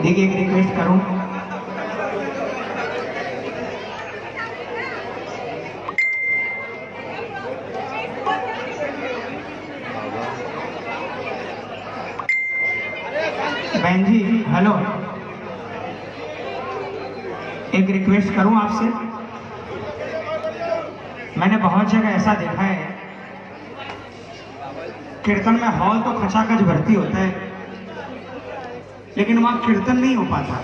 देखिए एक रिक्वेस्ट करूँ? बहन जी हेलो एक रिक्वेस्ट करूँ आपसे? मैंने बहुत जगह ऐसा देखा है। कीर्तन में हॉल तो खचाखच भर्ती होता है। लेकिन वहाँ कीर्तन नहीं हो पाता।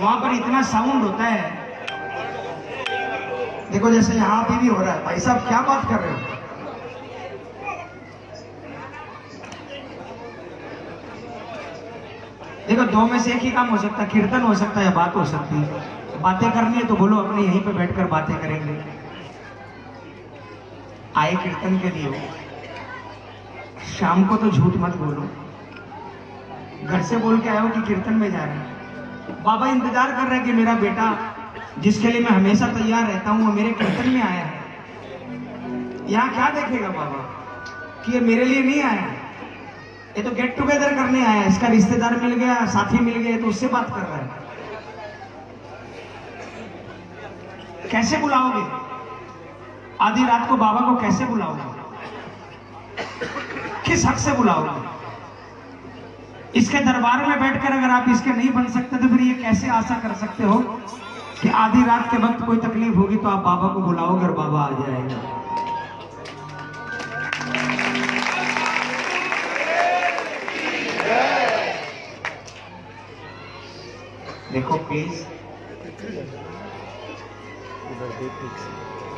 वहाँ पर इतना साउंड होता है। देखो जैसे यहाँ पे भी हो रहा है। भाई साहब, क्या बात कर रहे हो? देखो, दो में से एक ही काम हो सकता है। कीर्तन हो सकता है या बात हो सकती है। बातें करनी है तो बोलो, अपने यहीं पे बैठकर बातें करेंगे। आए कीर्तन के लिए। शाम को तो झूठ मत बोलो। घर से बोल के आए हो कि कीर्तन में जा रहे हैं। बाबा इंतज़ार कर रहे हैं कि मेरा बेटा, जिसके लिए मैं हमेशा तैयार रहता हूँ, वो मेरे कीर्तन में आया है। यहाँ क्या देखेगा बाबा? कि ये मेरे लिए नहीं आया ये तो गेट टुगेदर करने आया इसका रिश्तेदार मिल गया, साथी मिल गया तो उससे बात कर रहा है। कैसे बुलाओगे? आधी रात को बाबा को कैसे बुलाओगे? किस हक से बुलाओगे? इसके दरबार में बैठकर अगर आप इसके नहीं बन सकते तो फिर ये कैसे आशा कर सकते हो कि आधी रात के वक्त कोई तकलीफ़ होगी तो आप बाबा को बुलाओगे और बाबा आ जाएगा? देखो प्लीज़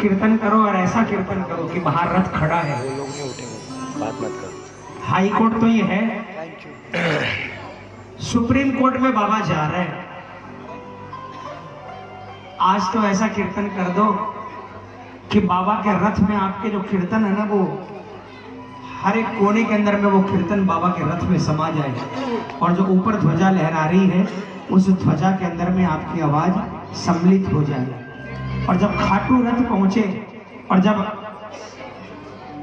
कीर्तन करो और ऐसा कीर्तन करो कि बाहर रथ खड़ा है। वो लोग नहीं उठेंगे। बात मत करो। हाई कोर्ट तो ये है। सुप्रीम कोर्ट में बाबा जा रहे हैं। आज तो ऐसा कीर्तन कर दो कि बाबा के रथ में आपके जो कीर्तन है ना, वो हर एक कोने के अंदर में वो कीर्तन बाबा के रथ में समा जाए। और जो ऊपर ध्वजा लहरा रही है, उस ध्वजा के अंदर में आपकी आवाज़ सम्मिलित हो जाए। और जब खाटू रथ पहुँचे, और जब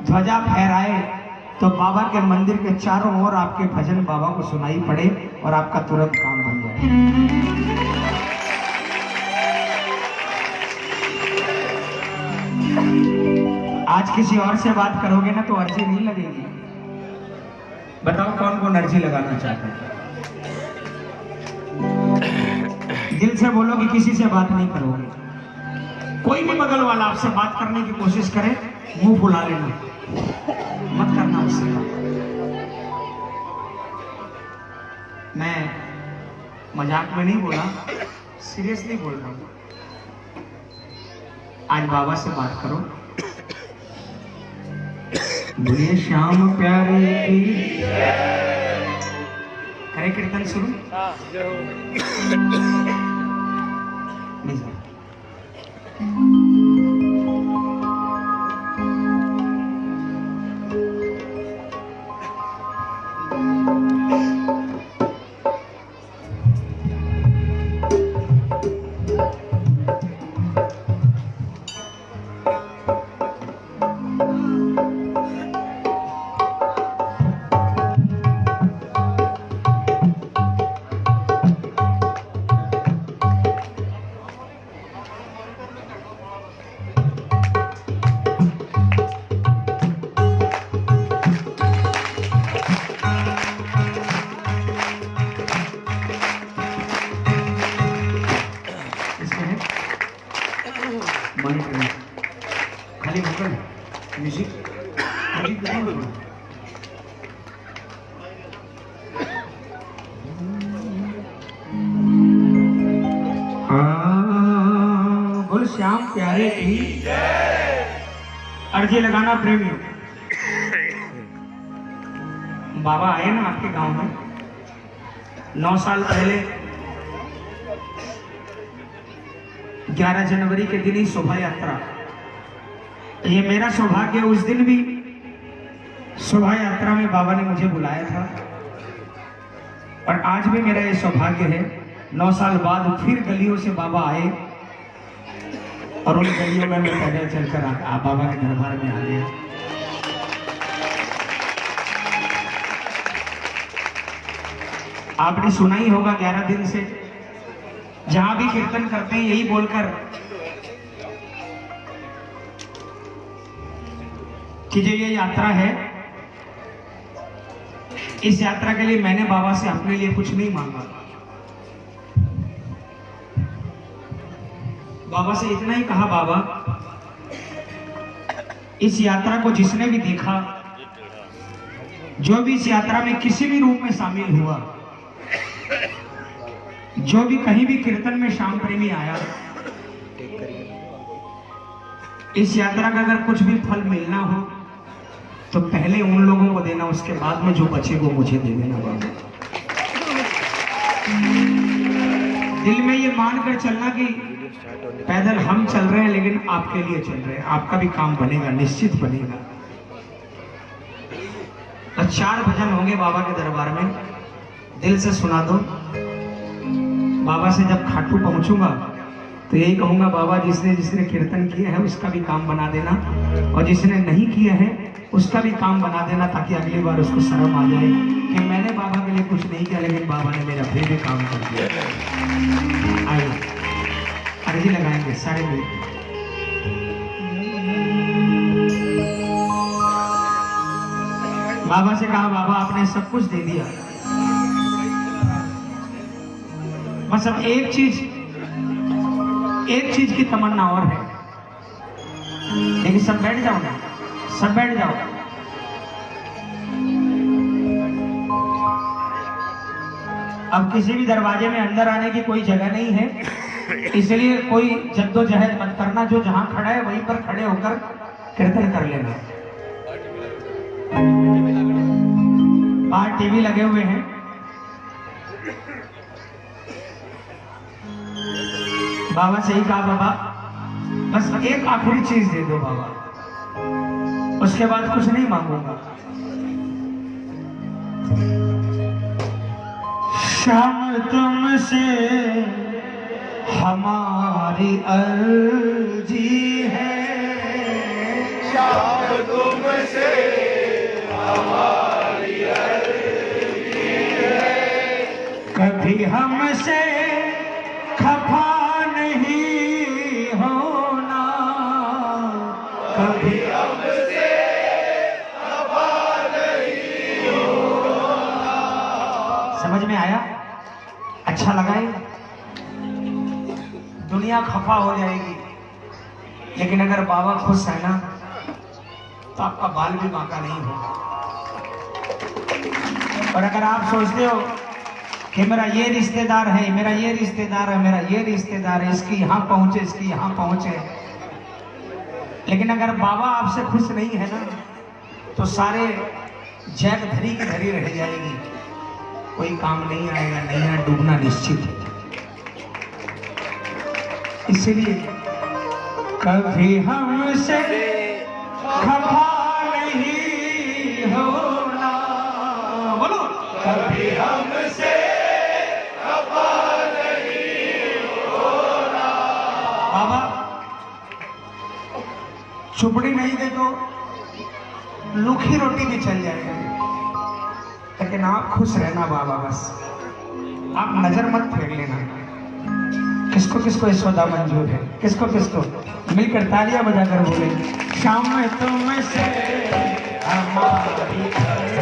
ध्वजा फहराए तो बाबा के मंदिर के चारों ओर आपके भजन बाबा को सुनाई पड़े और आपका तुरंत काम बन जाए। आज किसी और से बात करोगे ना तो अर्जी नहीं लगेगी। बताओ कौन कौन अर्जी लगाना चाहते हैं? दिल से बोलो कि किसी से बात नहीं करोगे। कोई भी बगल वाला आपसे बात करने की कोशिश करे, मुँह फुला लेना। मत करना उससे। मैं मज़ाक में नहीं बोला सीरियसली बोल रहा हूँ। आज बाबा से बात करो। बोलिए श्याम प्यारे की। करे कीर्तन शुरू। अर्जी लगाना प्रेमी बाबा आए ना आपके गाँव में। नौ साल पहले 11 जनवरी के दिन ही शोभा यात्रा ये मेरा सौभाग्य, उस दिन भी शोभा यात्रा में बाबा ने मुझे बुलाया था। और आज भी मेरा ये सौभाग्य है। नौ साल बाद फिर गलियों से बाबा आए। और उन गलियों में मैं पैदल चलकर आ, आ बाबा के दरबार में आ गया। आपने सुना ही होगा ग्यारह दिन से। जहाँ भी कीर्तन करते हैं यही बोलकर कि जो ये यात्रा है इस यात्रा के लिए मैंने बाबा से अपने लिए कुछ नहीं मांगा। बाबा से इतना ही कहा, बाबा, इस यात्रा को जिसने भी देखा, जो भी इस यात्रा में किसी भी रूप में शामिल हुआ, जो भी कहीं भी कीर्तन में श्याम प्रेमी आया, इस यात्रा का अगर कुछ भी फल मिलना हो तो पहले उन लोगों को देना, उसके बाद में जो बचे वो मुझे दे देना, बाबा। दिल में ये मान कर चलना कि पैदल हम चल रहे हैं, लेकिन आपके लिए चल रहे हैं। आपका भी काम बनेगा, निश्चित बनेगा। तो चार भजन होंगे बाबा के दरबार में। दिल से सुना दो। बाबा से जब खाटू पहुंचूँगा तो यही कहूँगा बाबा जिसने जिसने कीर्तन किया है, उसका भी काम बना देना। और जिसने नहीं किया है, उसका भी काम बना देना, ताकि अगली बार उसको शर्म आ जाए कि मैंने बाबा के लिए कुछ नहीं किया, लेकिन बाबा ने मेरा फिर भी काम कर दिया। आइए। अर्जी लगाएँगे, सारे मिलकर बाबा से कहा, बाबा, आपने सब कुछ दे दिया। बस अब एक चीज़ एक चीज़ की तमन्ना और है। लेकिन सब बैठ जाओ ना, सब बैठ जाओ। अब किसी भी दरवाजे में अंदर आने की कोई जगह नहीं है। इसलिए कोई जद्दोजहद मत करना, जो जहाँ खड़ा है वहीं पर खड़े होकर कीर्तन कर लेना। बाहर टीवी लगे हुए हैं। बाबा, सही कहा बाबा। बस एक आखिरी चीज़ दे दो बाबा। उसके बाद कुछ नहीं मांगूँगा। शाम तुमसे हमारी अर्जी अच्छा लगा ये। दुनिया खफा हो जाएगी। लेकिन अगर बाबा खुश है ना तो आपका बाल भी बांका नहीं होगा। और अगर आप सोचते हो कि मेरा ये रिश्तेदार है, मेरा ये रिश्तेदार है, मेरा ये रिश्तेदार है, इसकी यहाँ पहुँचे, इसकी यहाँ पहुँचे। लेकिन अगर बाबा आपसे खुश नहीं है ना तो सारे जैक धरी की धरी रह जाएगी। कोई काम नहीं आएगा नैया डूबना निश्चित है। इसलिए कभी हमसे खफा नहीं होना। बोलो। कभी हमसे बाबा चुपड़ी नहीं दे तो लूखी रोटी भी चल जाएगी। लेकिन आप खुश रहना बाबा, बस। आप नज़र मत फेर लेना। किसको किसको यशोदा मंजूर है? किसको किसको? मिलकर तालियाँ बजाकर बोले। शाम में तुमसे हमारी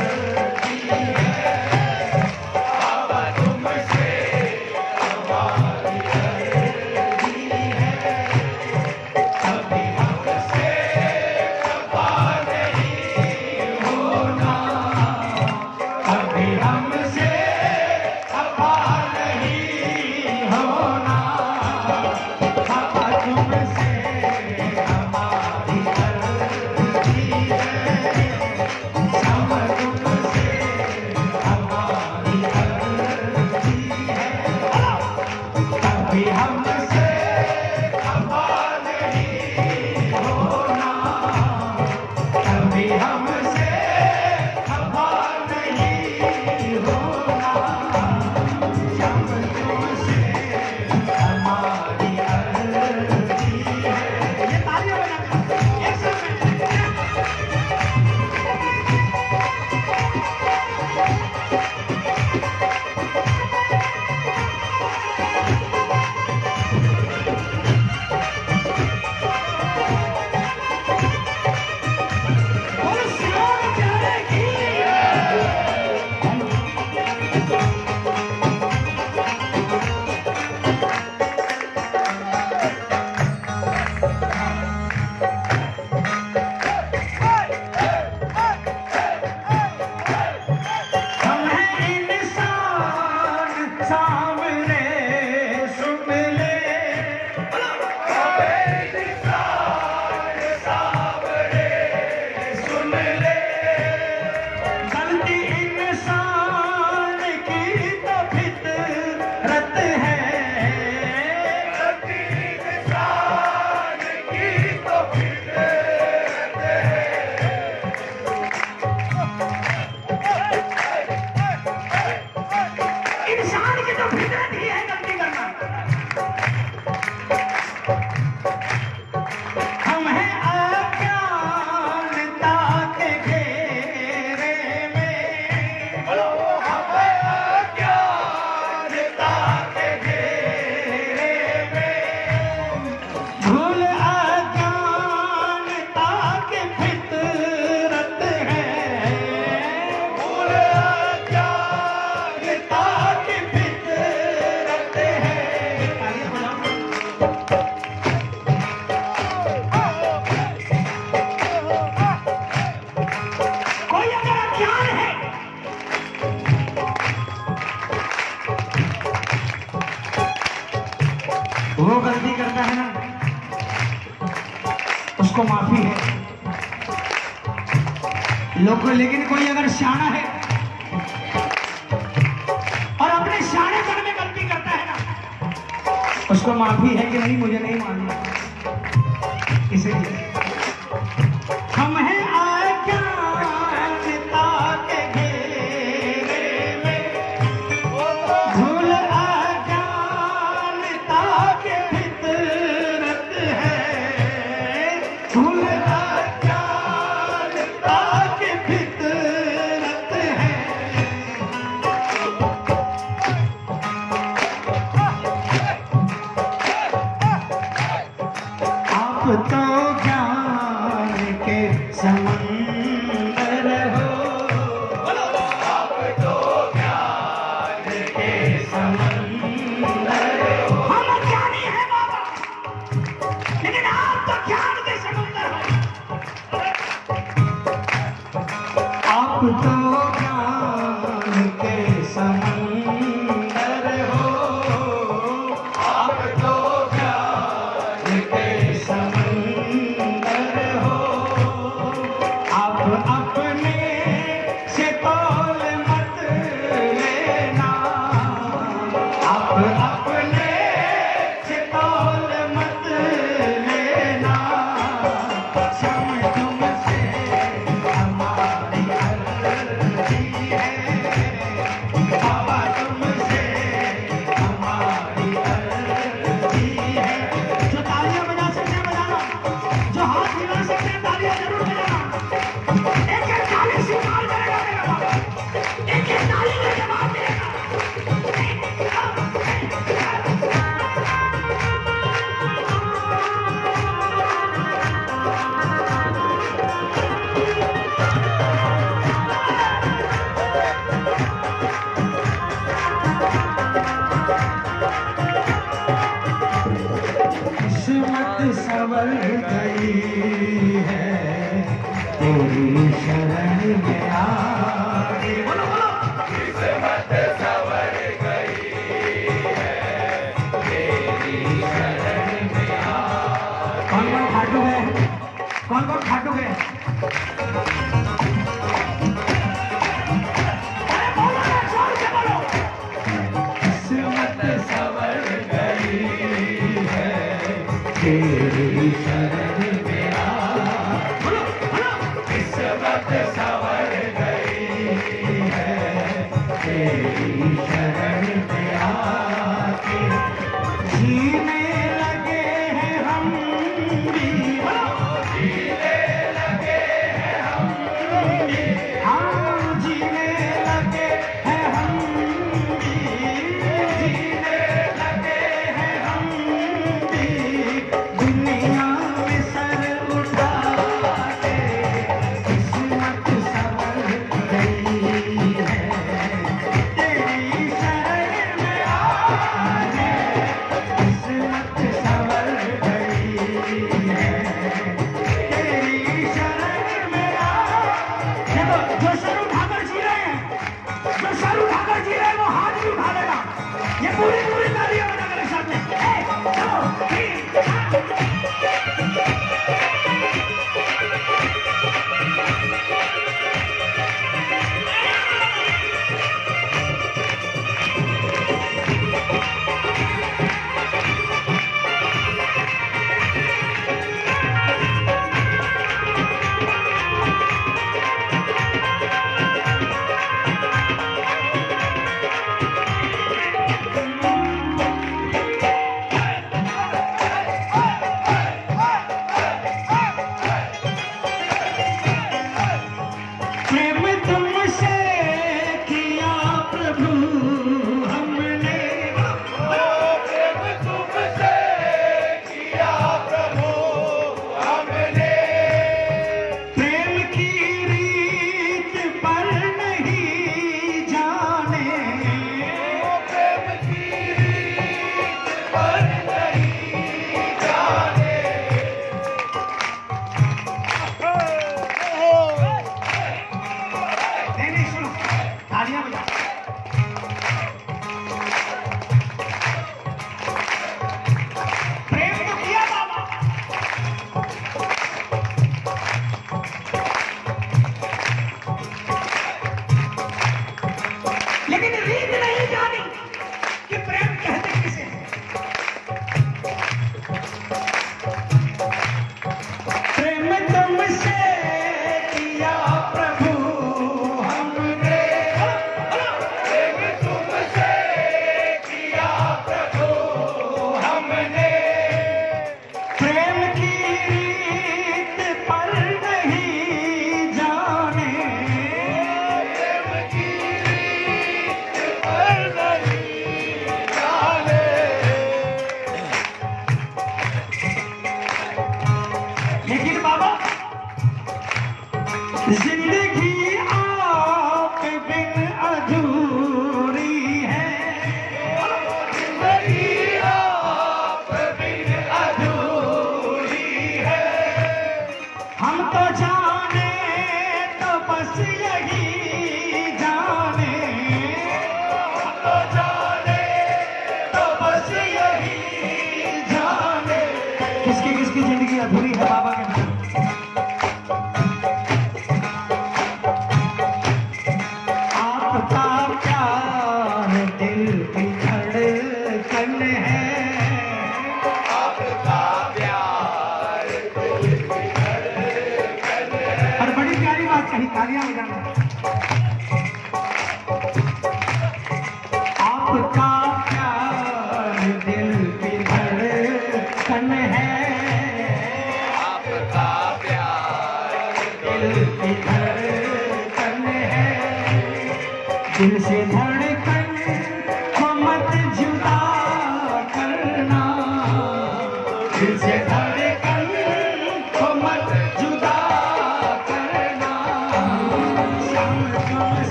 थे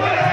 Thank you.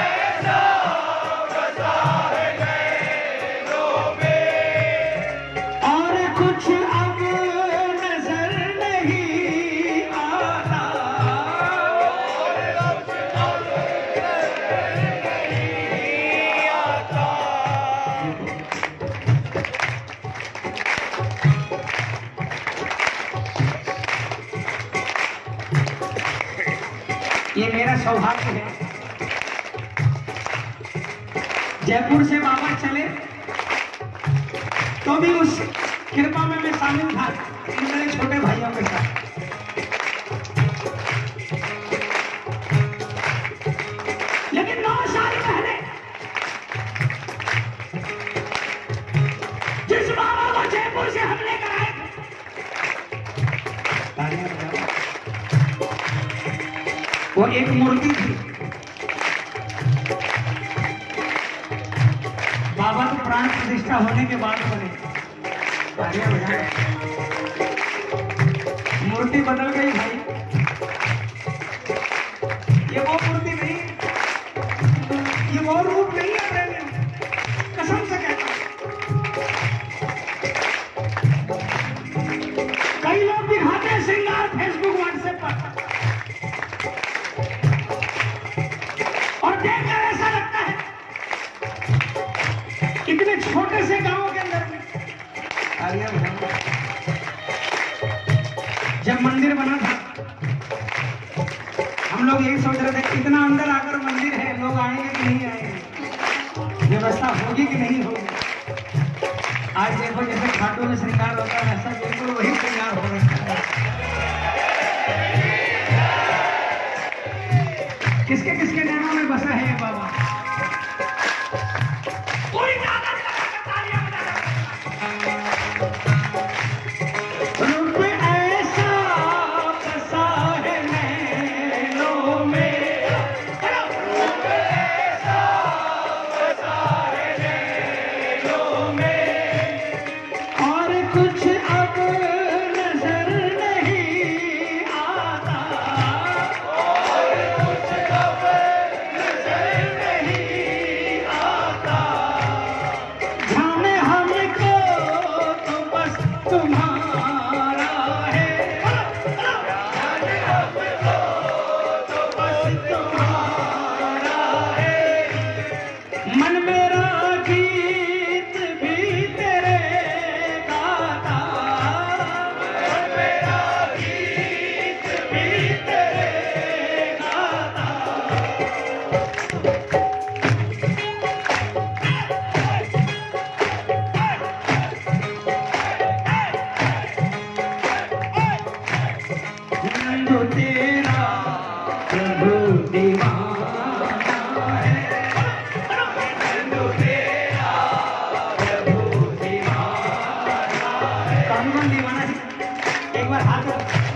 एक बार हाथ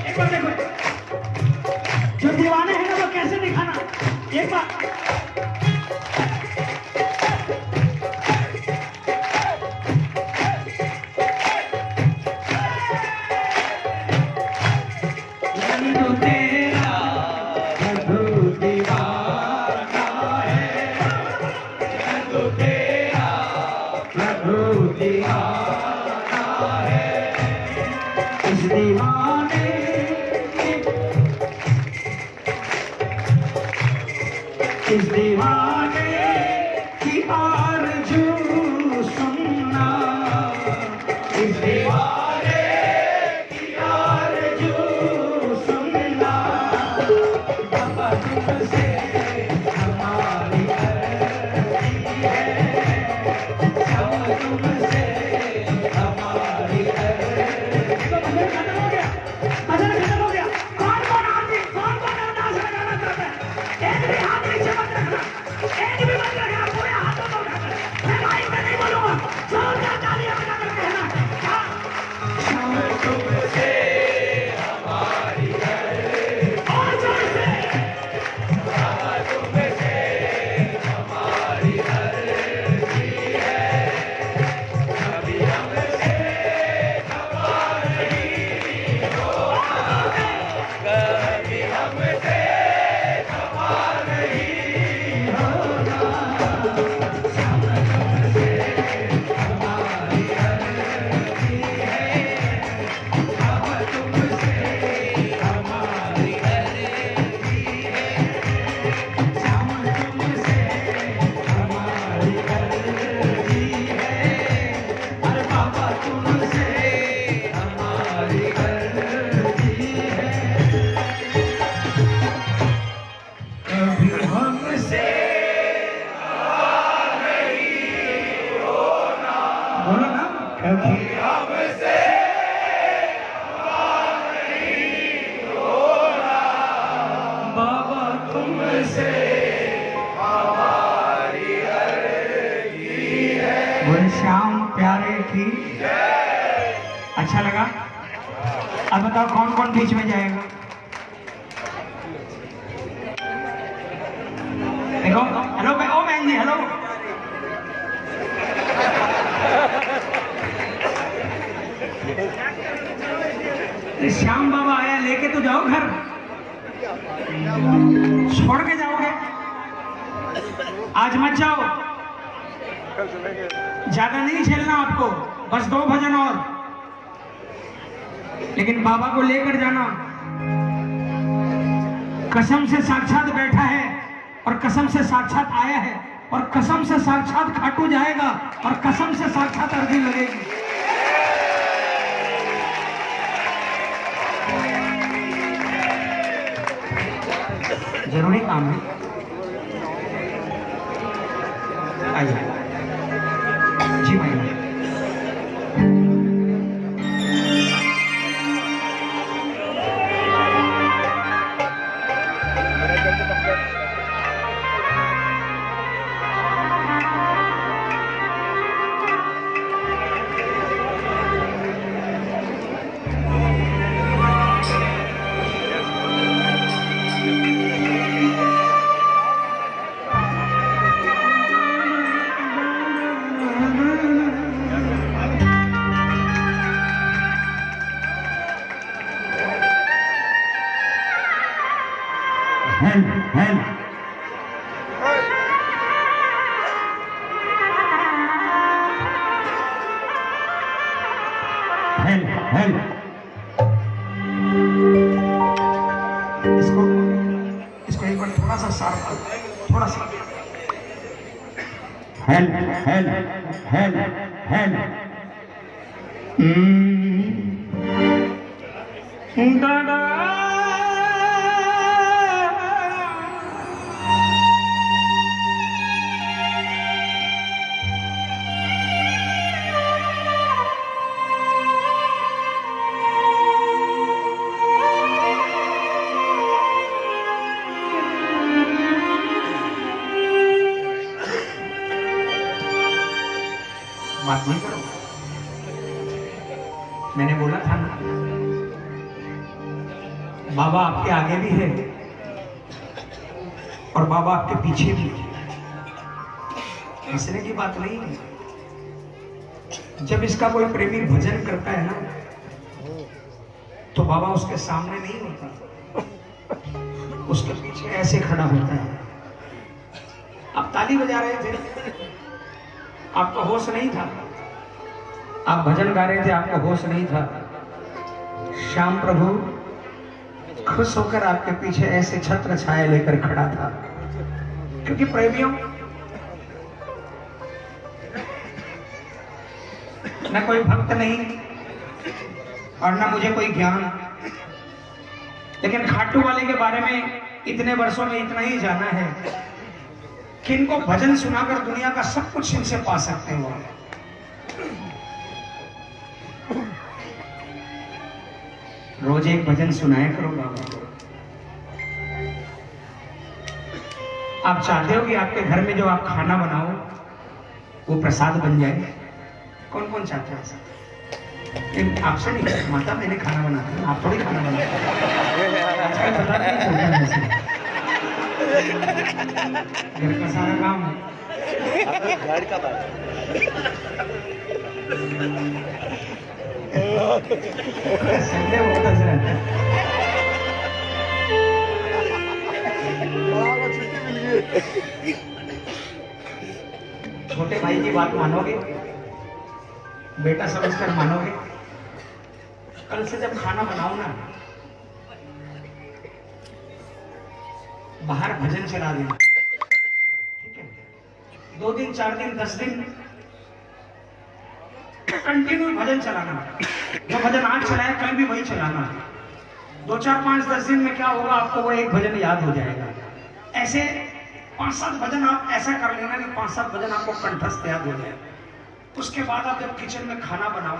एक बार देखो। जो दीवाने हैं ना, वो कैसे दिखाना? एक बार। आइए जी भाई हेल आगे भी है और बाबा आपके पीछे भी है। हंसने की बात नहीं है। जब इसका कोई प्रेमी भजन करता है ना तो बाबा उसके सामने नहीं होता। उसके पीछे ऐसे खड़ा होता है। आप ताली बजा रहे थे। आपका होश नहीं था। आप भजन गा रहे थे, आपका होश नहीं था। श्याम प्रभु खुश होकर आपके पीछे ऐसे छत्र छाया लेकर खड़ा था। क्योंकि प्रेमियों, न कोई भक्त नहीं और न मुझे कोई ज्ञान। लेकिन खाटू वाले के बारे में इतने वर्षों में इतना ही जाना है कि इनको भजन सुनाकर दुनिया का सब कुछ इनसे पा सकते हो। रोज एक भजन सुनाया करो बाबा। को आप चाहते हो कि आपके घर में जो आप खाना बनाओ, वो प्रसाद बन जाए? कौन कौन चाहते हैं ऐसा? आपसे नहीं माता, मैंने खाना बनाती हूँ आप थोड़ी खाना बनाते ऐसे। घर का सारा काम। है घर का बात। छोटे भाई की बात मानोगे? बेटा समझकर मानोगे? कल से जब खाना बनाओ ना, बाहर भजन चला देना। ठीक है? दो दिन, चार दिन, दस दिन कंटिन्यू भजन चलाना। जो भजन आज चलाया कल भी वही चलाना। दो चार पाँच दस दिन में क्या होगा, आपको वो एक भजन याद हो जाएगा। ऐसे पाँच सात भजन आप ऐसा कर लेना कि पाँच सात भजन आपको कंठस्थ याद हो जाए। उसके बाद आप जब किचन में खाना बनाओ,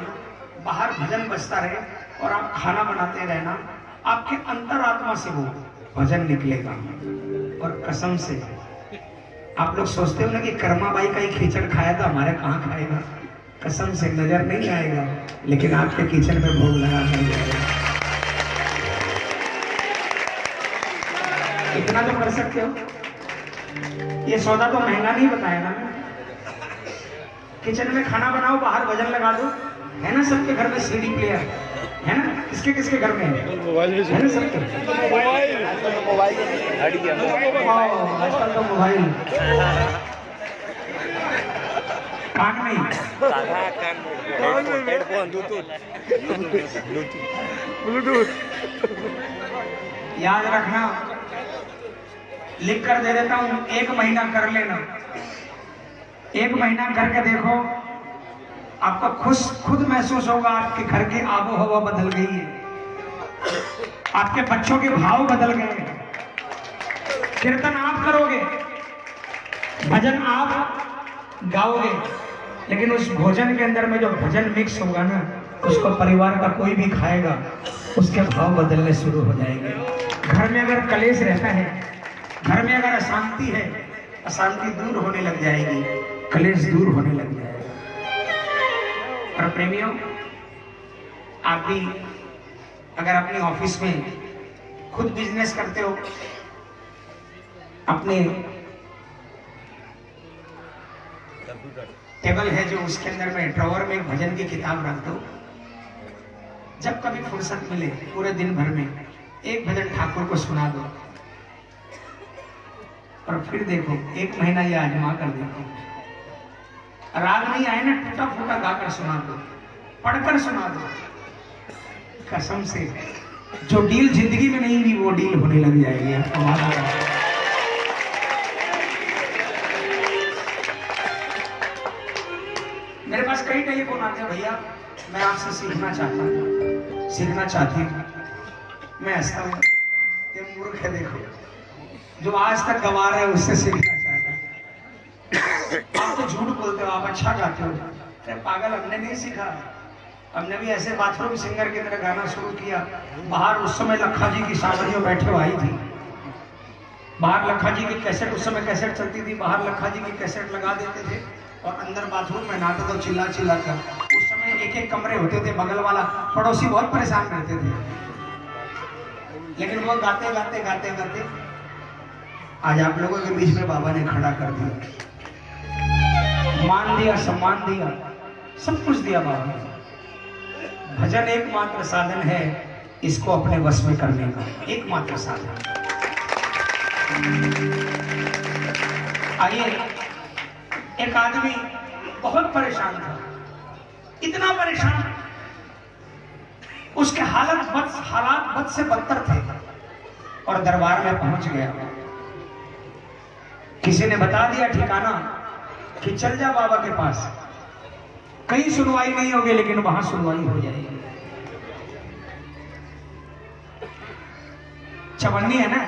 बाहर भजन बजता रहे और आप खाना बनाते रहना, आपके अंतरात्मा से वो भजन निकलेगा और कसम से। आप लोग सोचते हो ना कि कर्मा बाई का ही खींचड़ खाया था, हमारे कहाँ खाएगा? कसम से नज़र नहीं आएगा लेकिन आपके किचन में भोग लगा कर जाएगा इतना तो कर सकते हो। ये सौदा तो महँगा नहीं बताया ना किचन में खाना बनाओ बाहर वज़न लगा दो। है ना सबके घर में सीडी प्लेयर है ना? किसके किसके घर में? है मोबाइल है ना सबके? मोबाइल। मोबाइल। आजकल तो मोबाइल। कान में ही। Headphone Bluetooth. ब्लूटूथ याद रखना लिख कर दे देता हूँ एक महीना कर लेना। एक महीना करके देखो आपको खुश खुद महसूस होगा आपके घर की आबो हवा बदल गई है। आपके बच्चों के भाव बदल गए हैं। कीर्तन आप करोगे भजन आप गाओगे। लेकिन उस भोजन के अंदर में जो भजन मिक्स होगा ना, उसको परिवार का कोई भी खाएगा, उसके भाव बदलने शुरू हो जाएँगे। घर में अगर कलेश रहता है, घर में अगर अशांति है, अशांति दूर होने लग जाएगी, कलेश दूर होने लग जाएगा। और प्रेमियों, आप भी अगर अपने ऑफ़िस में खुद बिज़नेस करते हो, अपने टेबल है जो उसके अंदर में ड्रॉवर में भजन की किताब रख दो जब कभी फुर्सत मिले, पूरे दिन भर में एक भजन ठाकुर को सुना दो। और फिर देखो, एक महीना ये आजमा कर देखो। राग नहीं आए ना, टूटा फूटा गाकर सुना दो, पढ़कर सुना दो। कसम से, जो डील ज़िंदगी में नहीं हुई, वो डील होने लग जाएगी। आपको मालूम। मेरे पास कई टेलीफोन आते हैं भैया, मैं आपसे सीखना चाहता हूँ, सीखना चाहती हूँ। मैं हंसता हूँ, ये मूर्ख है देखो। जो आज तक गवा रहे हैं, उससे सीखना चाहता आप तो झूठ बोलते हो, आप अच्छा गाते हो। अरे पागल, हमने नहीं सीखा। हमने भी ऐसे बाथरूम सिंगर की तरह गाना शुरू किया। बाहर उस समय लखा जी की सावरियों बैठे आई थी। बाहर लखा जी की कैसेट उस समय कैसेट चलती थी। बाहर लखा जी की कैसेट लगा देते थे। और अंदर बाथरूम में नाते तो चिल्ला चिल्ला कर। उस समय एक एक कमरे होते थे, बगल वाला, पड़ोसी बहुत परेशान रहते थे। लेकिन वो गाते गाते गाते गाते, आज आप लोगों के बीच में बाबा ने खड़ा कर दिया। मान दिया, सम्मान दिया, सब कुछ दिया बाबा ने। भजन एकमात्र साधन है इसको अपने वश में करने का, एकमात्र साधन। आइए एक आदमी बहुत परेशान था। इतना परेशान, उसके हालत बद, हालात बद से बदतर थे और दरबार में पहुँच गया। किसी ने बता दिया ठिकाना कि चल जा बाबा के पास। कहीं सुनवाई नहीं होगी, लेकिन वहाँ सुनवाई हो जाएगी। चवन्नी है ना?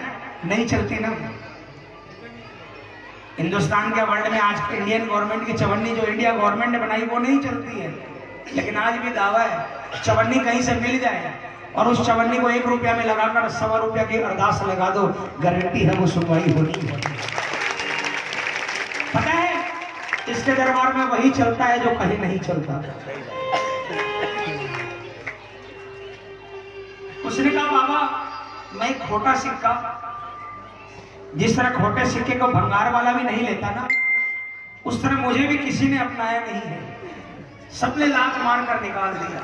नहीं चलती ना? हिंदुस्तान के वर्ल्ड में आज के इंडियन गवर्नमेंट की चवन्नी जो इंडिया गवर्नमेंट ने बनाई, वो नहीं चलती है। लेकिन आज भी दावा है, चवन्नी कहीं से मिल जाए और उस चवन्नी को एक रुपया में लगाकर सवा रुपया की अरदास लगा दो, गारंटी है वो सुनवाई होनी ही। पता है, इसके दरबार में वही चलता है जो कहीं नहीं चलता। उसने कहा, बाबा, मैं खोटा सिक्का जिस तरह खोटे सिक्के को भंगार वाला भी नहीं लेता ना, उस तरह मुझे भी किसी ने अपनाया नहीं है। सबने लात मार कर निकाल दिया।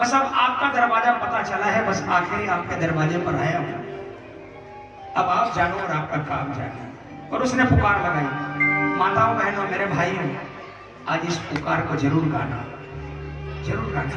बस अब आपका दरवाज़ा पता चला है, बस आखिरी आपके दरवाजे पर आया हूँ। अब आप जानो और आपका काम जानो। और उसने पुकार लगाई, माताओं, बहनों, मेरे भाइयों, आज इस पुकार को ज़रूर गाना। ज़रूर गाना।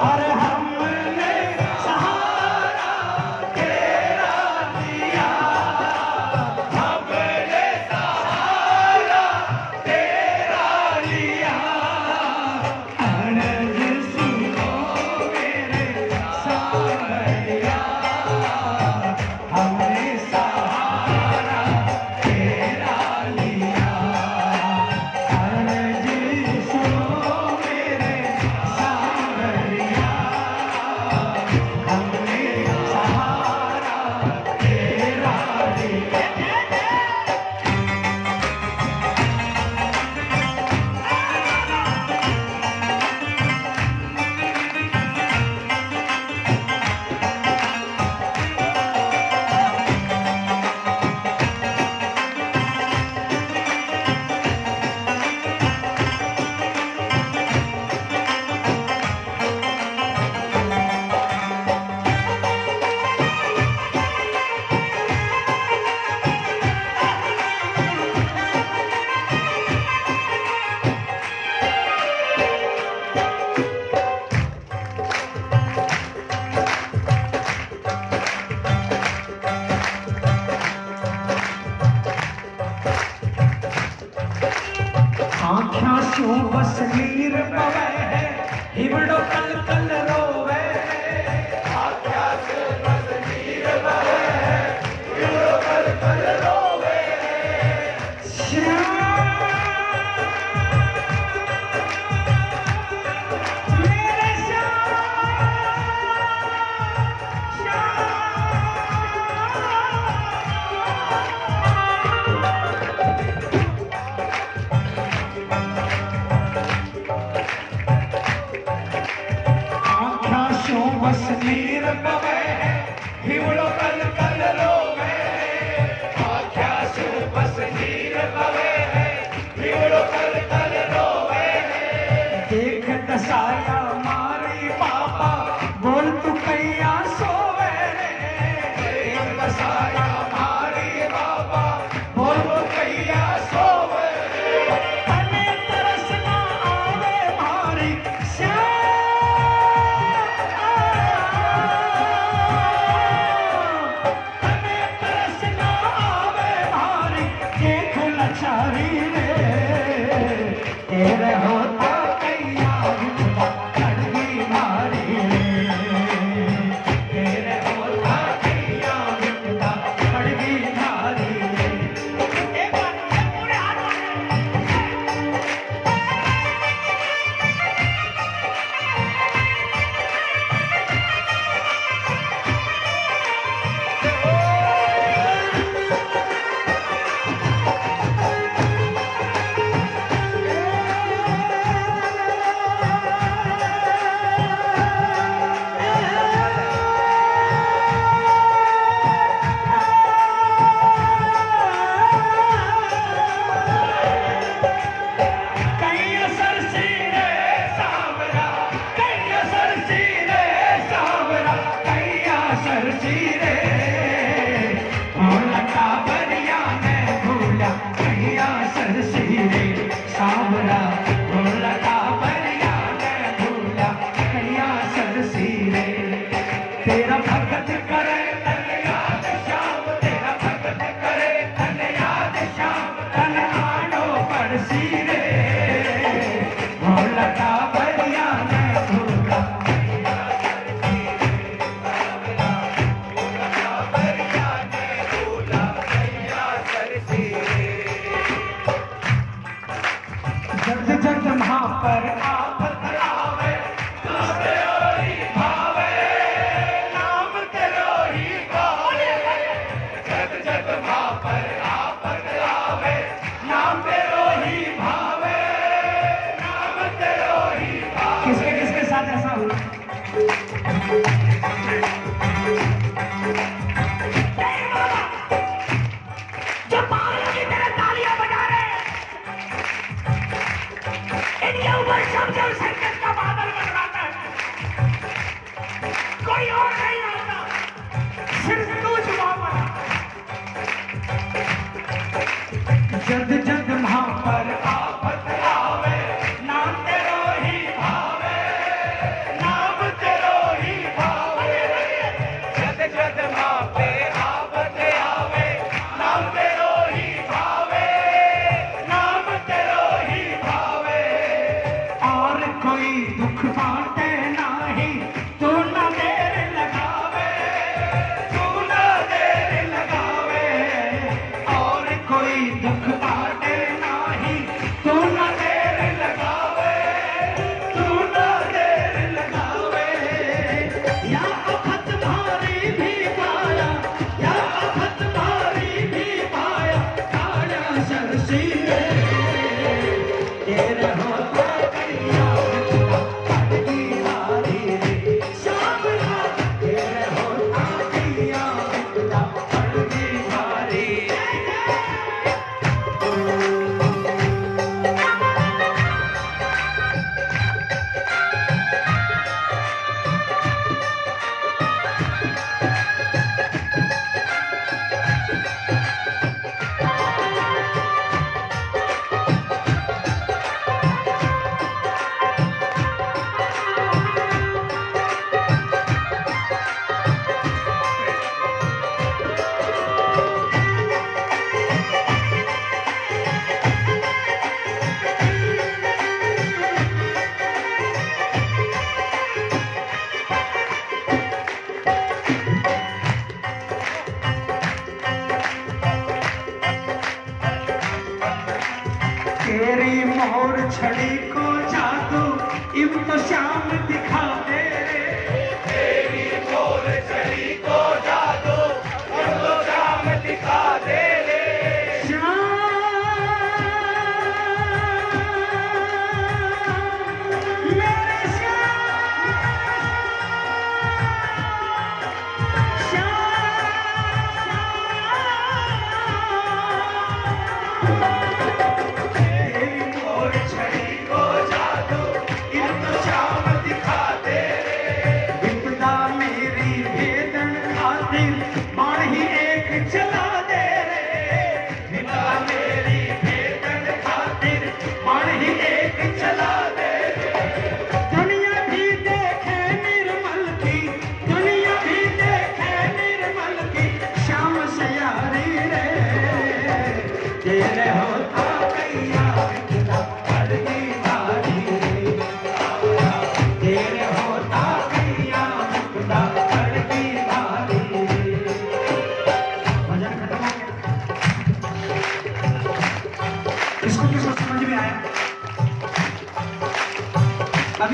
और हमने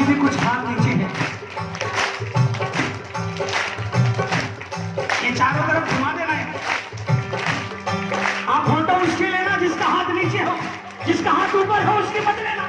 भी कुछ नीचे है। ये चारों तरफ़ घुमा देना है। आप फ़ोटो उसके लेना जिसका हाथ नीचे हो, जिसका हाथ ऊपर हो, उसके मत लेना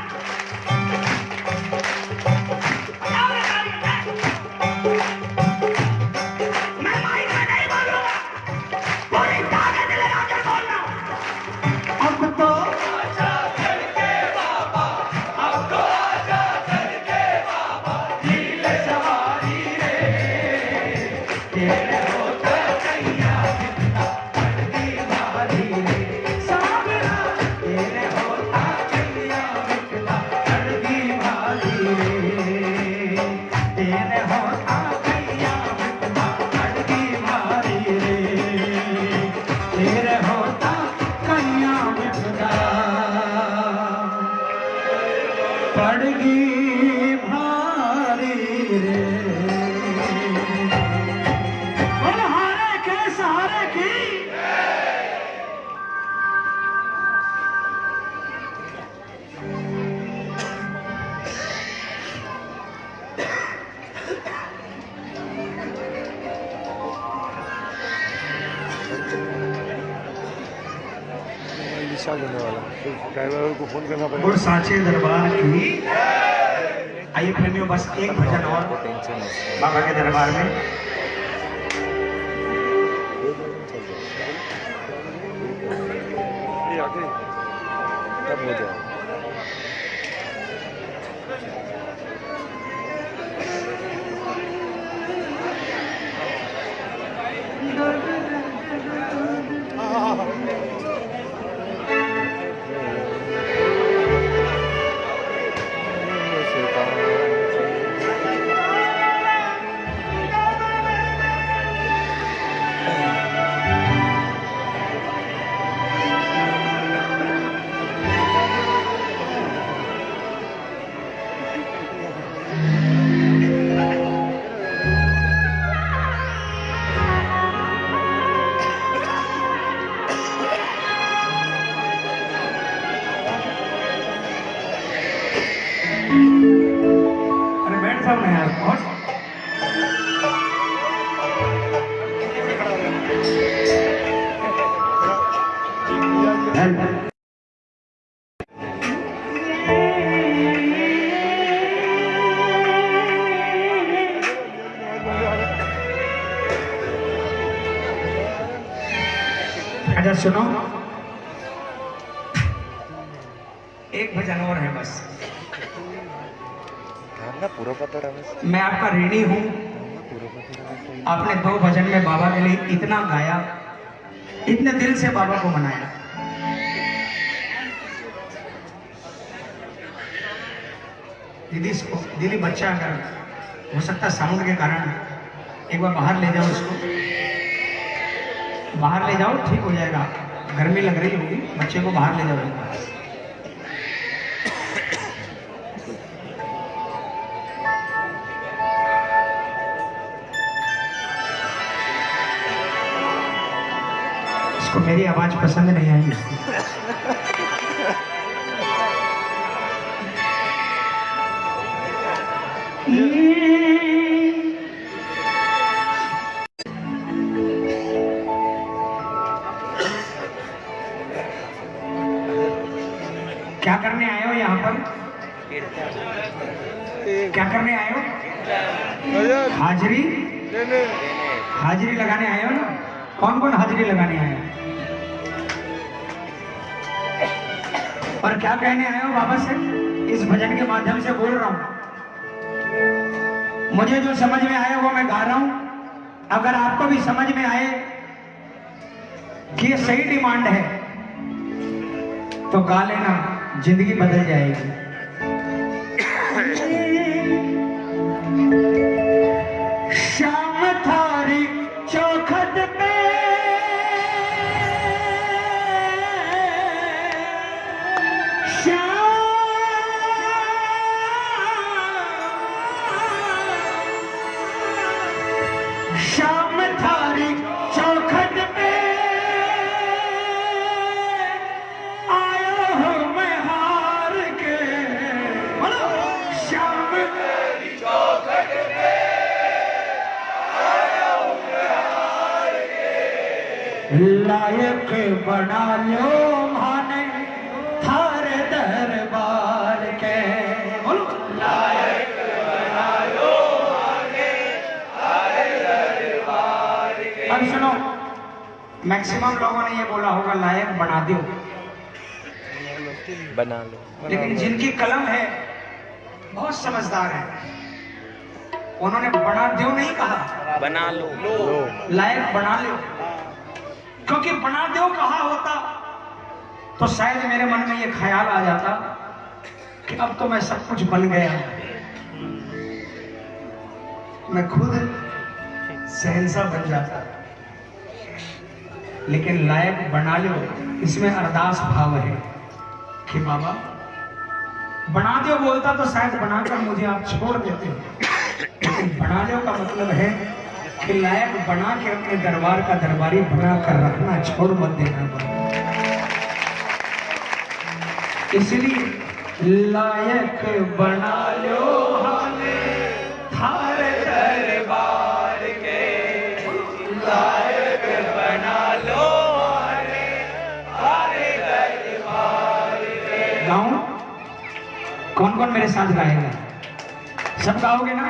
ऋणी हूँ। आपने दो भजन में बाबा के लिए इतना गाया, इतने दिल से बाबा को मनाया। दीदी दीदी बच्चा अगर हो सकता साउंड के कारण एक बार बाहर ले जाओ इसको। बाहर ले जाओ, ठीक हो जाएगा। गर्मी लग रही होगी, बच्चे को बाहर ले जाओ। मेरी आवाज़ पसंद नहीं आई। क्या करने आए हो यहाँ पर? क्या करने आए हो? हाजिरी? हाजिरी लगाने आए हो ना? कौन कौन हाजिरी लगाने आए हो? क्या कहने आए हो बाबा से? इस भजन के माध्यम से बोल रहा हूँ। मुझे जो समझ में आया वो मैं गा रहा हूँ। अगर आपको भी समझ में आए कि ये सही डिमांड है तो गा लेना, ज़िंदगी बदल जाएगी। लायक बना लो माने थारे दरबार के। बोलो। अब सुनो मैक्सिमम लोगों ने ये बोला होगा लायक बना दो। बना लो। लेकिन जिनकी कलम है बहुत समझदार है। उन्होंने बना दो नहीं कहा। बना लो लो। लायक बना लो। क्योंकि बना दो कहा होता। तो शायद मेरे मन में ये ख्याल आ जाता कि अब तो मैं सब कुछ बन गया। मैं खुद सहनसा बन जाता। लेकिन लायक बना लो, इसमें अरदास भाव है कि बाबा, बना दो बोलता तो शायद बनाकर मुझे आप छोड़ देते। लेकिन बना लो का मतलब है कि लायक बना के अपने दरबार का दरबारी बना कर रखना, छोड़ मत देना इसलिए लायक बना लो लायक बना लो कौन कौन मेरे साथ गाएगा? सब गाओगे ना?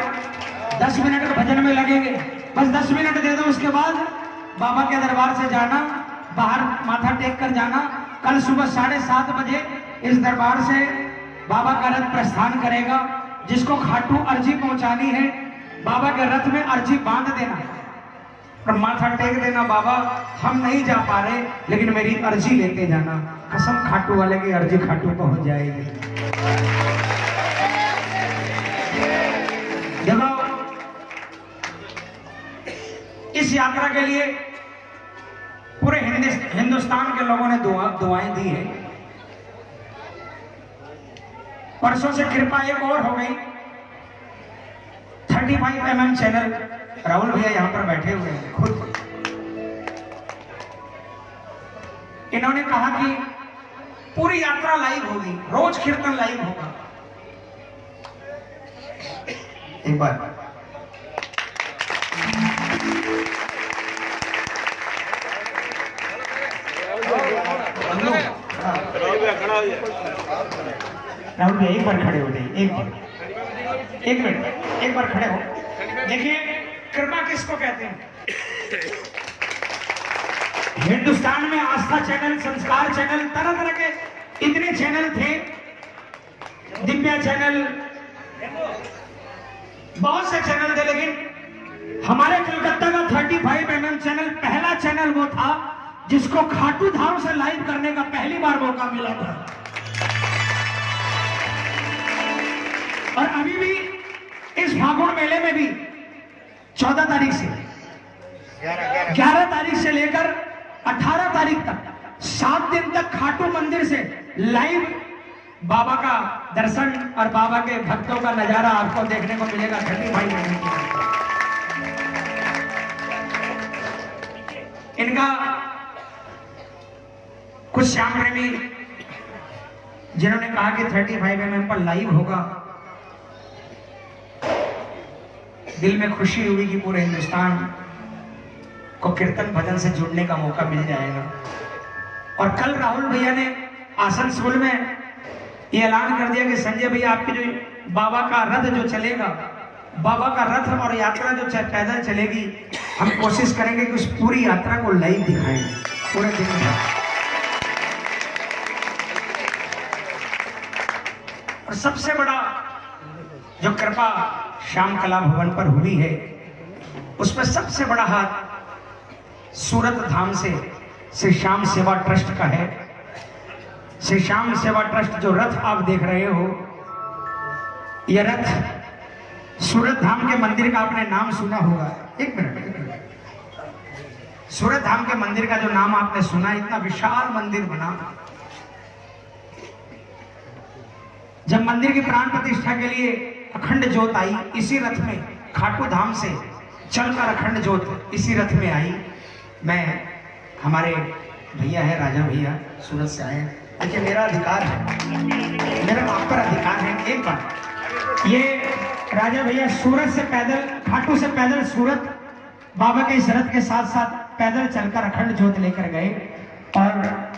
दस मिनट भजन में लगेंगे। बस दस मिनट दे दो, उसके बाद बाबा के दरबार से जाना, बाहर माथा टेक कर जाना। कल सुबह साढ़े सात बजे इस दरबार से बाबा का रथ प्रस्थान करेगा, जिसको खाटू अर्जी पहुंचानी है। बाबा के रथ में अर्जी बाँध देना। और माथा टेक देना, बाबा, हम नहीं जा पा रहे, लेकिन मेरी अर्जी लेते जाना। कसम खाटू वाले की अर्जी खाटू पहुँच जाएगी। इस यात्रा के लिए पूरे हिंदुस्तान के लोगों ने दुआ, दुआएँ दी है। परसों से कृपा एक और हो गई। 35 फाइव एम चैनल राहुल भैया यहाँ पर बैठे हुए हैं, खुद। इन्होंने कहा कि पूरी यात्रा लाइव होगी, रोज कीर्तन लाइव होगा। एक बार। राहुल भैया, एक बार खड़े हो जाइए, एक बार। एक मिनट, एक बार खड़े हो। देखिए, कृपा किसको कहते हैं? हिंदुस्तान में आस्था चैनल, संस्कार चैनल तरह तरह के इतने चैनल थे। दिव्या चैनल, बहुत से चैनल थे, लेकिन हमारे कलकत्ता का 35 फाइव mm चैनल, पहला चैनल वो था, जिसको खाटू धाम से लाइव करने का पहली बार मौका मिला था। और अभी भी इस फागुन मेले में भी 14 तारीख से 11 तारीख से लेकर 18 तारीख तक, सात दिन तक खाटू मंदिर से लाइव बाबा का दर्शन और बाबा के भक्तों का नज़ारा आपको देखने को मिलेगा ठंडी भाई इनका कुछ श्याम प्रेमी, जिन्होंने कहा कि 35 फाइव एम पर लाइव होगा दिल में खुशी हुई कि पूरे हिंदुस्तान को कीर्तन भजन से जुड़ने का मौका मिल जाएगा। और कल राहुल भैया ने आसनसोल में ये ऐलान कर दिया कि संजय भैया, आपकी जो बाबा का रथ जो चलेगा, बाबा का रथ और यात्रा जो पैदल चलेगी, हम कोशिश करेंगे कि उस पूरी यात्रा को लाइव दिखाएँ। पूरे दिन और सबसे बड़ा जो कृपा श्याम कला भवन पर हुई है। उसमें सबसे बड़ा हाथ सूरत धाम से श्री श्याम सेवा ट्रस्ट का है। श्री श्याम सेवा ट्रस्ट जो रथ आप देख रहे हो यह रथ सूरत धाम के मंदिर का आपने नाम सुना होगा। एक मिनट। सूरत धाम के मंदिर का जो नाम आपने सुना, इतना विशाल मंदिर बना। जब मंदिर की प्राण प्रतिष्ठा के लिए अखंड ज्योत आई, इसी रथ में, खाटू धाम से चलकर अखंड ज्योत इसी रथ में आई। मैं, हमारे भैया है, राजा भैया, सूरत से आए देखिए, मेरा अधिकार है। मेरा आप पर अधिकार है, एक बार ये राजा भैया सूरत से पैदल, खाटू से पैदल सूरत, बाबा के इस रथ के साथ साथ पैदल चलकर अखंड ज्योत लेकर गए। और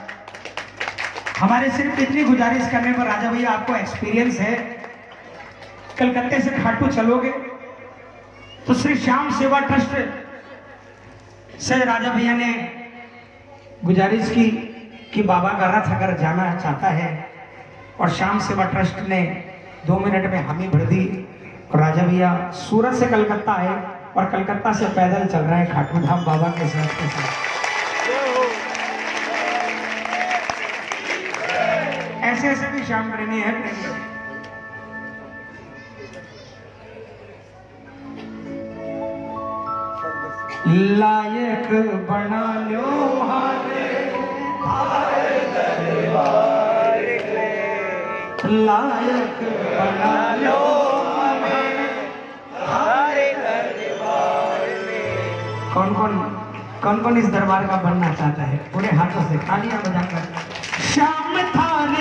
हमारे सिर्फ़ इतनी गुजारिश करने पर राजा भैया आपको एक्सपीरियंस है। कलकत्ते से खाटू चलोगे तो श्री श्याम सेवा ट्रस्ट से राजा भैया ने गुजारिश की कि बाबा का रथ अगर जाना चाहता है, और श्याम सेवा ट्रस्ट ने दो मिनट में हामी भर दी और राजा भैया सूरत से कलकत्ता आए, और कलकत्ता से पैदल चल रहे हैं खाटू धाम बाबा के साथ के साथ। ऐसे ऐसे भी श्याम प्रेमी है। लायक बना लो लायक बना लो कौन कौन कौन कौन इस दरबार का बनना चाहता है? पूरे हाथों से, तालियाँ बजाकर। श्याम थान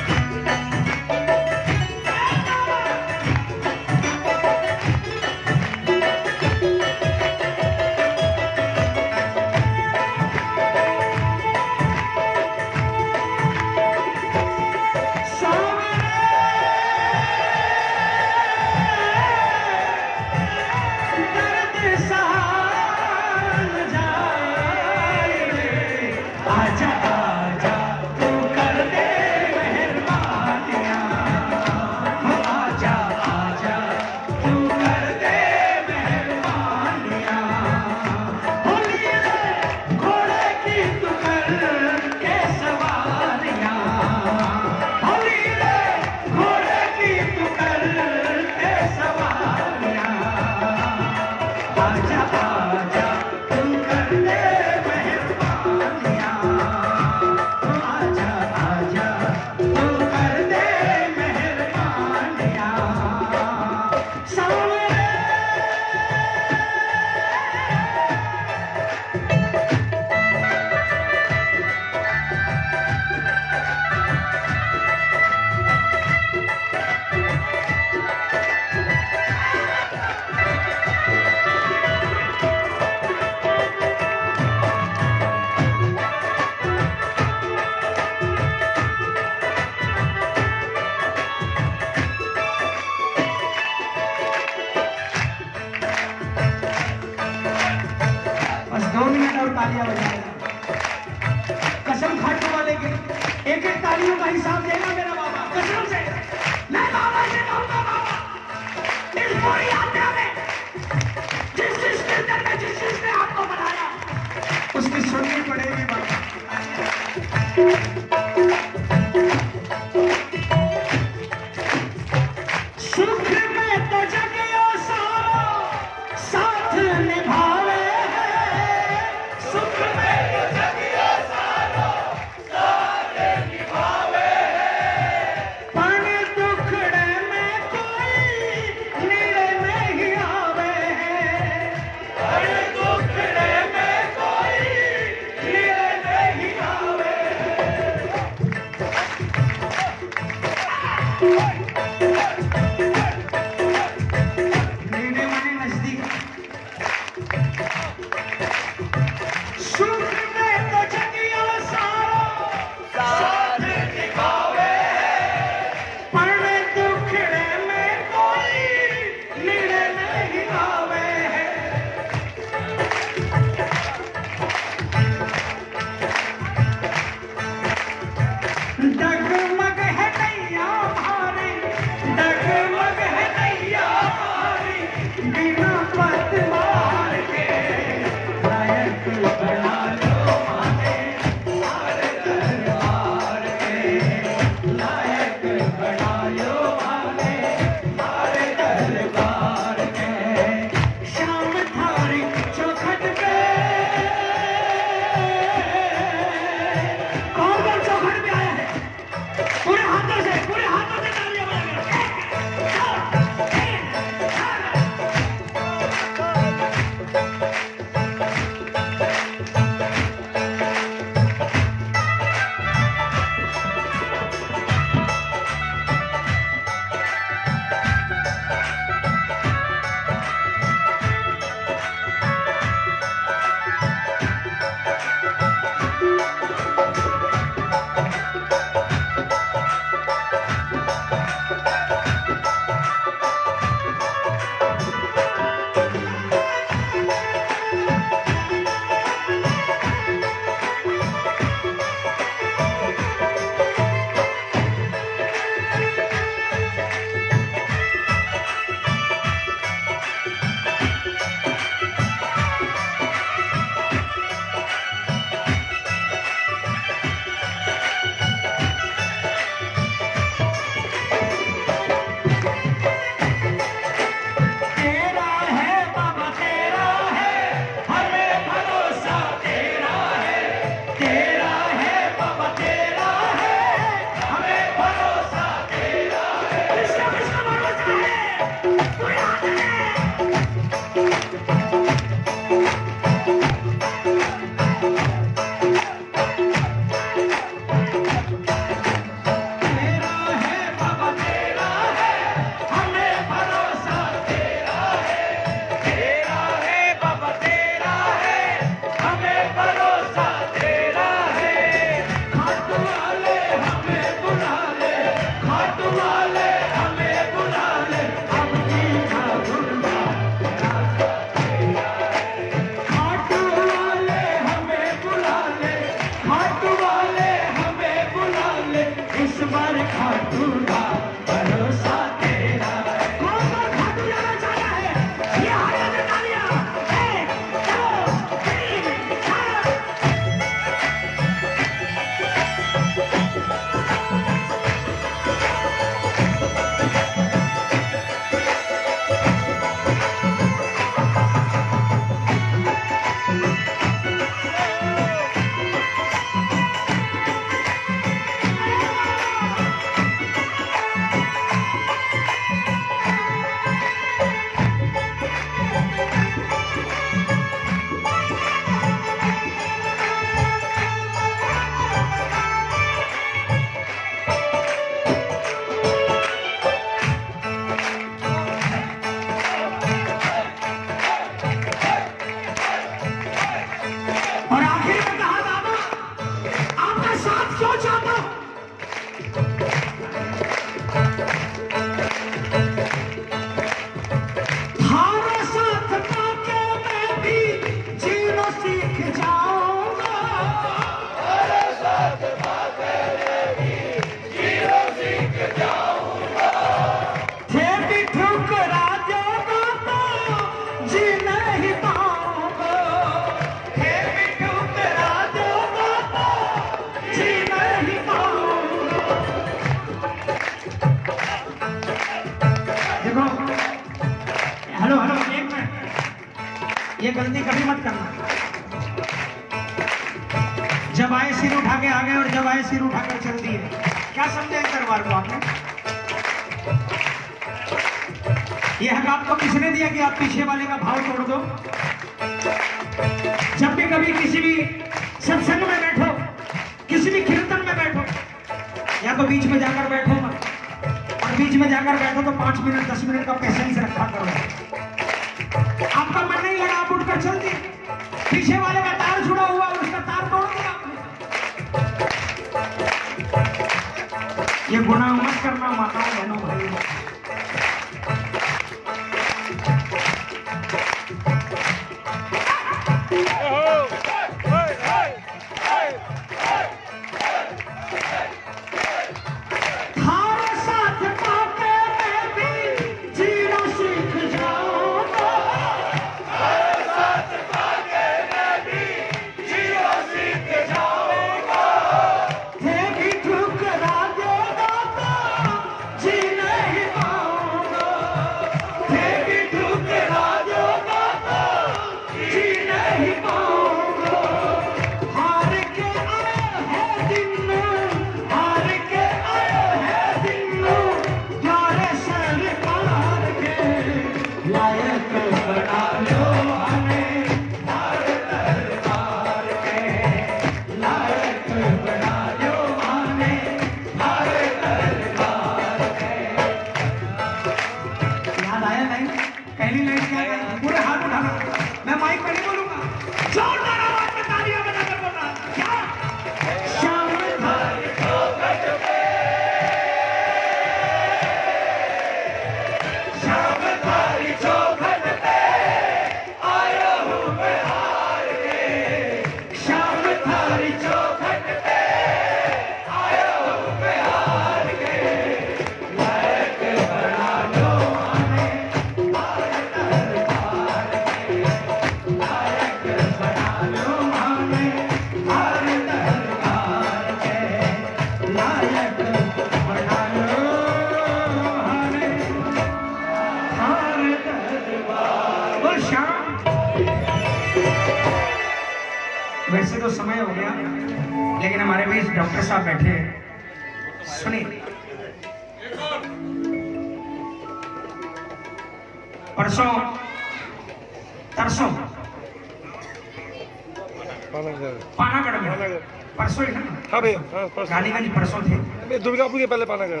रानीगंज परसों थे। दुर्गापुर के पहले पाना गया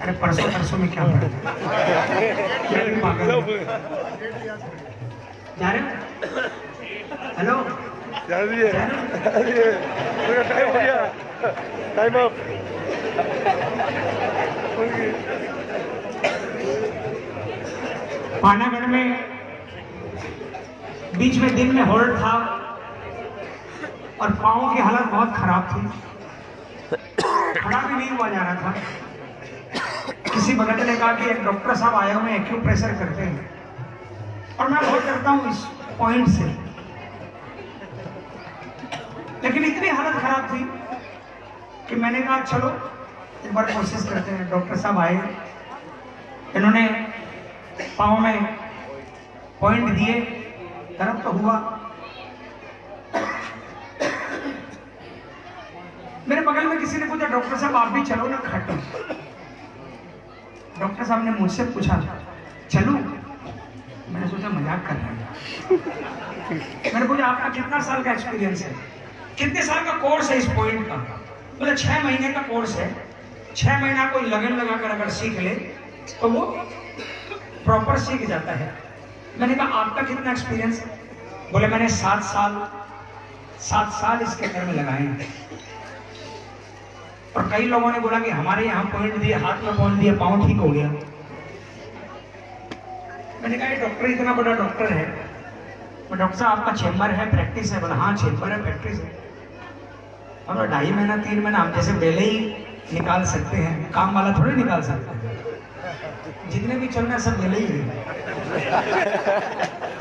अरे परसों परसों में क्या हेलो? टाइम हो गया। पानागढ़ में बीच में दिन में होल्ड था। और पाओ की हालत बहुत खराब थी। खड़ा भी नहीं हुआ जा रहा था। किसी भगत ने कहा कि एक डॉक्टर साहब आए हुए एक्यूप्रेशर करते हैं। और मैं बहुत करता हूँ इस पॉइंट से। लेकिन इतनी हालत खराब थी कि मैंने कहा, चलो, एक बार कोशिश करते हैं, डॉक्टर साहब आए इन्होंने पाओ में पॉइंट दिए, दर्द तो हुआ। मेरे बगल में किसी ने पूछा, डॉक्टर साहब, आप भी चलो ना खटो डॉक्टर साहब ने मुझसे पूछा, चलो। मैंने सोचा, मज़ाक कर रहे मैंने पूछा, आपका कितना साल का एक्सपीरियंस है? कितने साल का कोर्स है इस पॉइंट का? बोले, छह महीने का कोर्स है। छह महीना कोई लगन लगाकर अगर सीख ले तो वो प्रॉपर सीख जाता है। मैंने कहा, आपका कितना एक्सपीरियंस है बोले, मैंने सात साल सात साल इसके अंदर में लगाए और कई लोगों ने बोला कि हमारे यहाँ पॉइंट दिए, हाथ में पॉइंट दिए, पाँव ठीक हो गया। मैंने कहा डॉक्टर इतना बड़ा डॉक्टर है। मैं डॉक्टर साहब, आपका चेम्बर है प्रैक्टिस है। बोला हाँ चेम्बर है प्रैक्टिस है। अब ढाई महीना, तीन महीना, हम जैसे पहले ही निकाल सकते हैं। काम वाला थोड़ी निकाल सकते हैं। जितने भी चल रहे हैं, सब पहले है।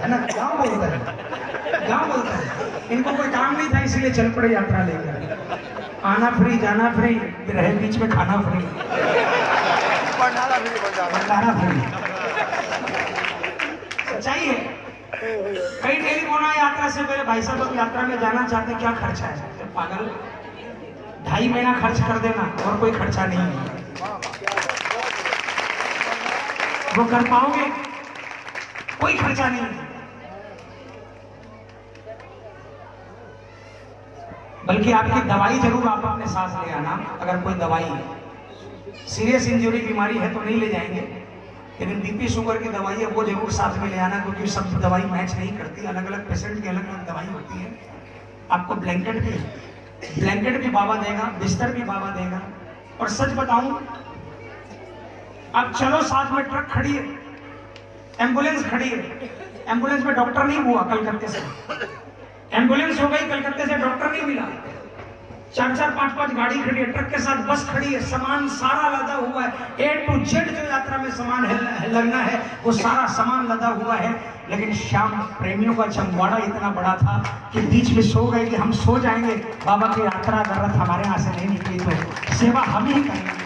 है ना? गाँव बोलता है। गाँव बोलता है। इनको कोई काम नहीं था, इसीलिए चल पड़े यात्रा लेकर। आना फ्री जाना फ्री रहे बीच में खाना फ्री भंडारा फ्री सच्चाई है। कई टेलीफोन आए यात्रा से पहले भाई साहब यात्रा में जाना चाहते क्या खर्चा है? तो पागल। ढाई महीना खर्च कर देना और कोई खर्चा नहीं है। वो कर पाओगे? कोई खर्चा नहीं है। बल्कि आपकी दवाई ज़रूर आप अपने साथ ले आना, अगर कोई दवाई सीरियस इंजरी बीमारी है तो नहीं ले जाएँगे। लेकिन बीपी शुगर की दवाई है, वो ज़रूर साथ में ले आना, क्योंकि सब दवाई मैच नहीं करती। अलग अलग पेशेंट की अलग अलग दवाई होती है। आपको ब्लैंकेट भी ब्लैंकेट भी बाबा देगा, बिस्तर भी बाबा देगा। और सच बताऊँ अब चलो साथ में ट्रक खड़ी है एंबुलेंस खड़ी है। एंबुलेंस में डॉक्टर नहीं हुआ कलकत्ते से। एंबुलेंस हो गई, कलकत्ते से डॉक्टर नहीं मिला। चार चार पाँच पाँच गाड़ी खड़ी है, ट्रक के साथ बस खड़ी है, सामान सारा लदा हुआ है। ए टू जेड जो यात्रा में सामान लगना है, वो सारा सामान लदा हुआ है। लेकिन शाम प्रेमियों का चमवाड़ा इतना बड़ा था कि बीच में सो गए कि हम सो जाएँगे। बाबा की यात्रा ज़रूरत हमारे यहाँ से नहीं निकली तो सेवा हम ही करेंगे।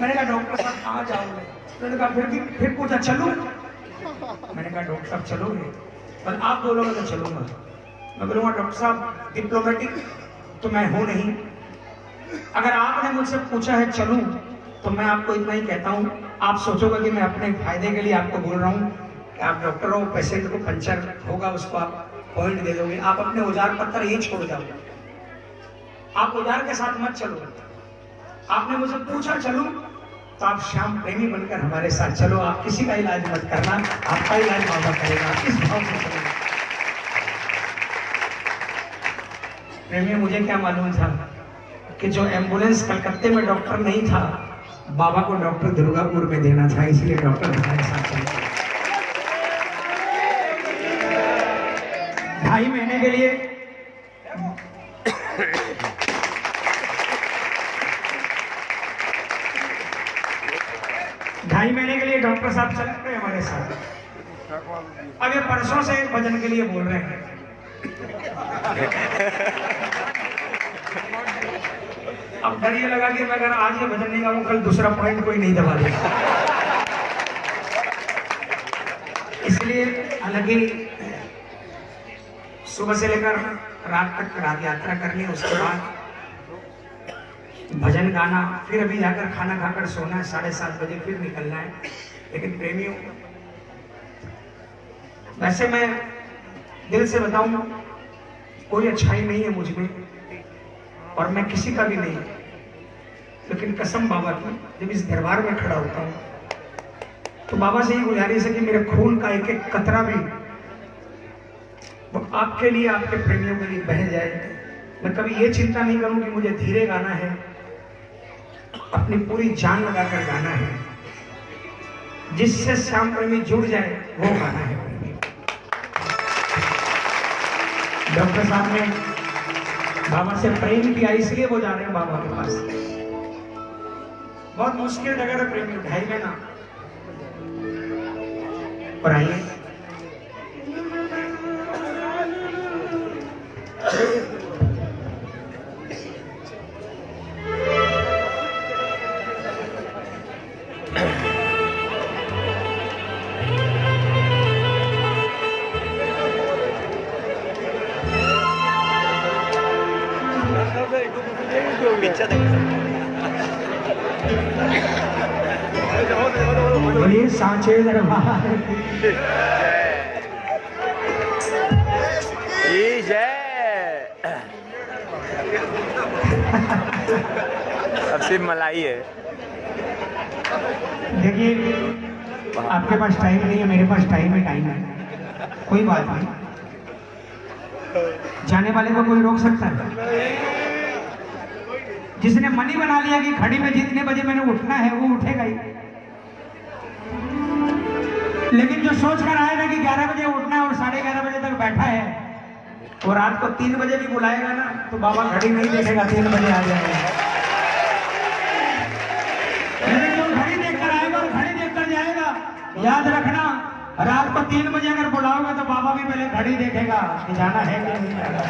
मैंने कहा, डॉक्टर साहब, कहाँ जाओगे? मैंने कहा, फिर भी फिर पूछा, चलूँ? मैंने कहा, डॉक्टर साहब, चलोगे? पर आप बोलोगे तो चलूँगा। मैं बोलूँगा, डॉक्टर साहब डिप्लोमेटिक तो मैं हूँ नहीं। अगर आपने मुझसे पूछा है, चलूँ तो मैं आपको इतना ही कहता हूँ। आप सोचोगे कि मैं अपने फ़ायदे के लिए आपको बोल रहा हूँ कि आप डॉक्टर हो, पेशेंट को पंचर होगा, उसको आप पॉइंट दे दोगे। आप अपने औज़ार पत्थर ये छोड़ जाओगे। आप औज़ार के साथ मत चलो। आपने मुझसे पूछा, चलूँ? तो आप श्याम प्रेमी बनकर हमारे साथ चलो, आप किसी का इलाज मत करना, आपका इलाज बाबा करेगा इस भाव से चलो। प्रेमी, मुझे क्या मालूम था कि जो एंबुलेंस कलकत्ते में डॉक्टर नहीं था, बाबा को डॉक्टर दुर्गापुर में देना था, इसलिए डॉक्टर हमारे साथ चले ढाई महीने के लिए ढाई महीने के लिए डॉक्टर साहब चल रहे हमारे साथ। अब ये परसों से एक भजन के लिए बोल रहे हैं। अब डर ये लगा कि मैं अगर आज ये भजन नहीं गाऊं, कल दूसरा पॉइंट कोई नहीं दबा देगा। इसलिए हालाँकि सुबह से लेकर रात तक रात यात्रा करनी उसके बाद भजन गाना, फिर अभी जाकर खाना खाकर सोना है, साढ़े सात बजे फिर निकलना है। लेकिन प्रेमियों, वैसे मैं दिल से बताऊँ, कोई अच्छाई नहीं है मुझमें, और मैं किसी का भी नहीं। लेकिन कसम बाबा की, जब इस दरबार में खड़ा होता हूँ तो बाबा से ही गुजारिश है कि मेरे खून का एक एक कतरा भी वो आपके लिए, आपके प्रेमियों के लिए बह जाए। मैं कभी ये चिंता नहीं करूँ कि मुझे धीरे गाना है अपनी पूरी जान लगाकर गाना है। जिससे श्याम प्रेमी जुड़ जाए, वो गाना है। डॉक्टर साहब ने बाबा से प्रेम किया, इसलिए वो जा रहे हैं बाबा के पास। बहुत मुश्किल जगह है प्रेम उठाइए ना और आइए। बोलिए सांचे दरबार अब सिर्फ़ मलाई है। देखिए, आपके पास टाइम नहीं है, मेरे पास टाइम है टाइम है। कोई बात नहीं। जाने वाले को कोई रोक सकता है? जिसने मनी बना लिया कि खड़ी में जितने बजे मैंने उठना है, वो उठेगा ही। लेकिन जो सोच कर आएगा कि 11 बजे उठना है और साढ़े ग्यारह बजे तक बैठा है, वो रात को तीन बजे भी बुलाएगा ना तो बाबा घड़ी नहीं देखेगा, तीन बजे आ जाएगा। याद रखना, रात को तीन बजे अगर बुलाओगे तो बाबा भी पहले घड़ी देखेगा कि जाना है कि नहीं जाना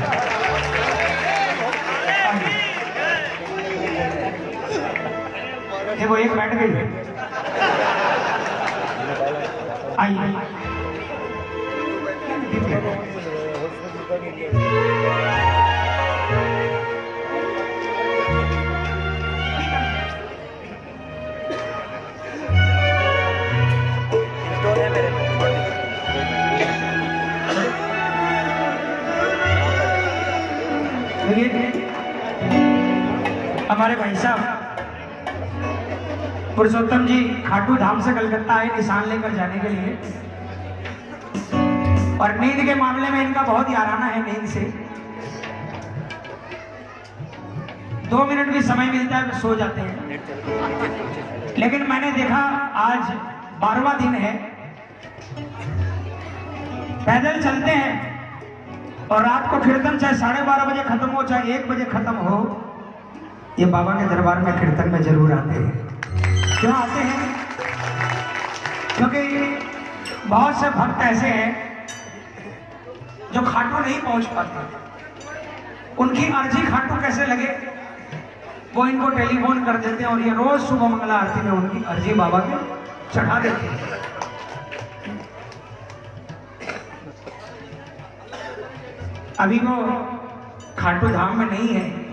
देखो, एक बैठ गई। आइए हमारे भाई साहब, पुरुषोत्तम जी खाटू धाम से कलकत्ता आए निशान लेकर जाने के लिए। और नींद के मामले में इनका बहुत ही है नींद से। दो मिनट भी समय मिलता है तो सो जाते हैं। लेकिन मैंने देखा आज बारहवा दिन है। पैदल चलते हैं और रात को कीर्तन चाहे साढ़े बारह बजे खत्म हो, चाहे एक बजे खत्म हो ये बाबा के दरबार में कीर्तन में ज़रूर आते हैं। क्यों आते हैं? क्योंकि बहुत से भक्त ऐसे हैं जो खाटू नहीं पहुँच पाते। उनकी अर्जी खाटू कैसे लगे? वो इनको टेलीफोन कर देते हैं और ये रोज सुबह मंगला आरती में उनकी अर्जी बाबा के चढ़ा देते हैं। अभी वो खाटू धाम में नहीं है।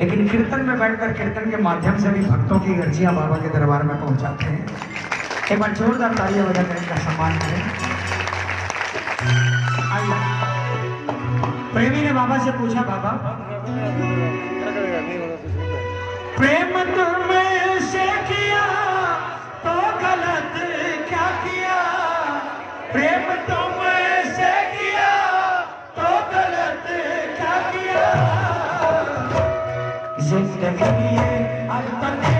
लेकिन कीर्तन में बैठकर कीर्तन के माध्यम से भी भक्तों की अर्जियाँ बाबा के दरबार में पहुंचाते हैं। एक बार जोरदार तालियाँ बजाकर इनका सम्मान करें। प्रेमी ने बाबा से पूछा, बाबा, प्रेम तुमने से किया तो गलत ज़िंदगी ये अब तो तेरे नाम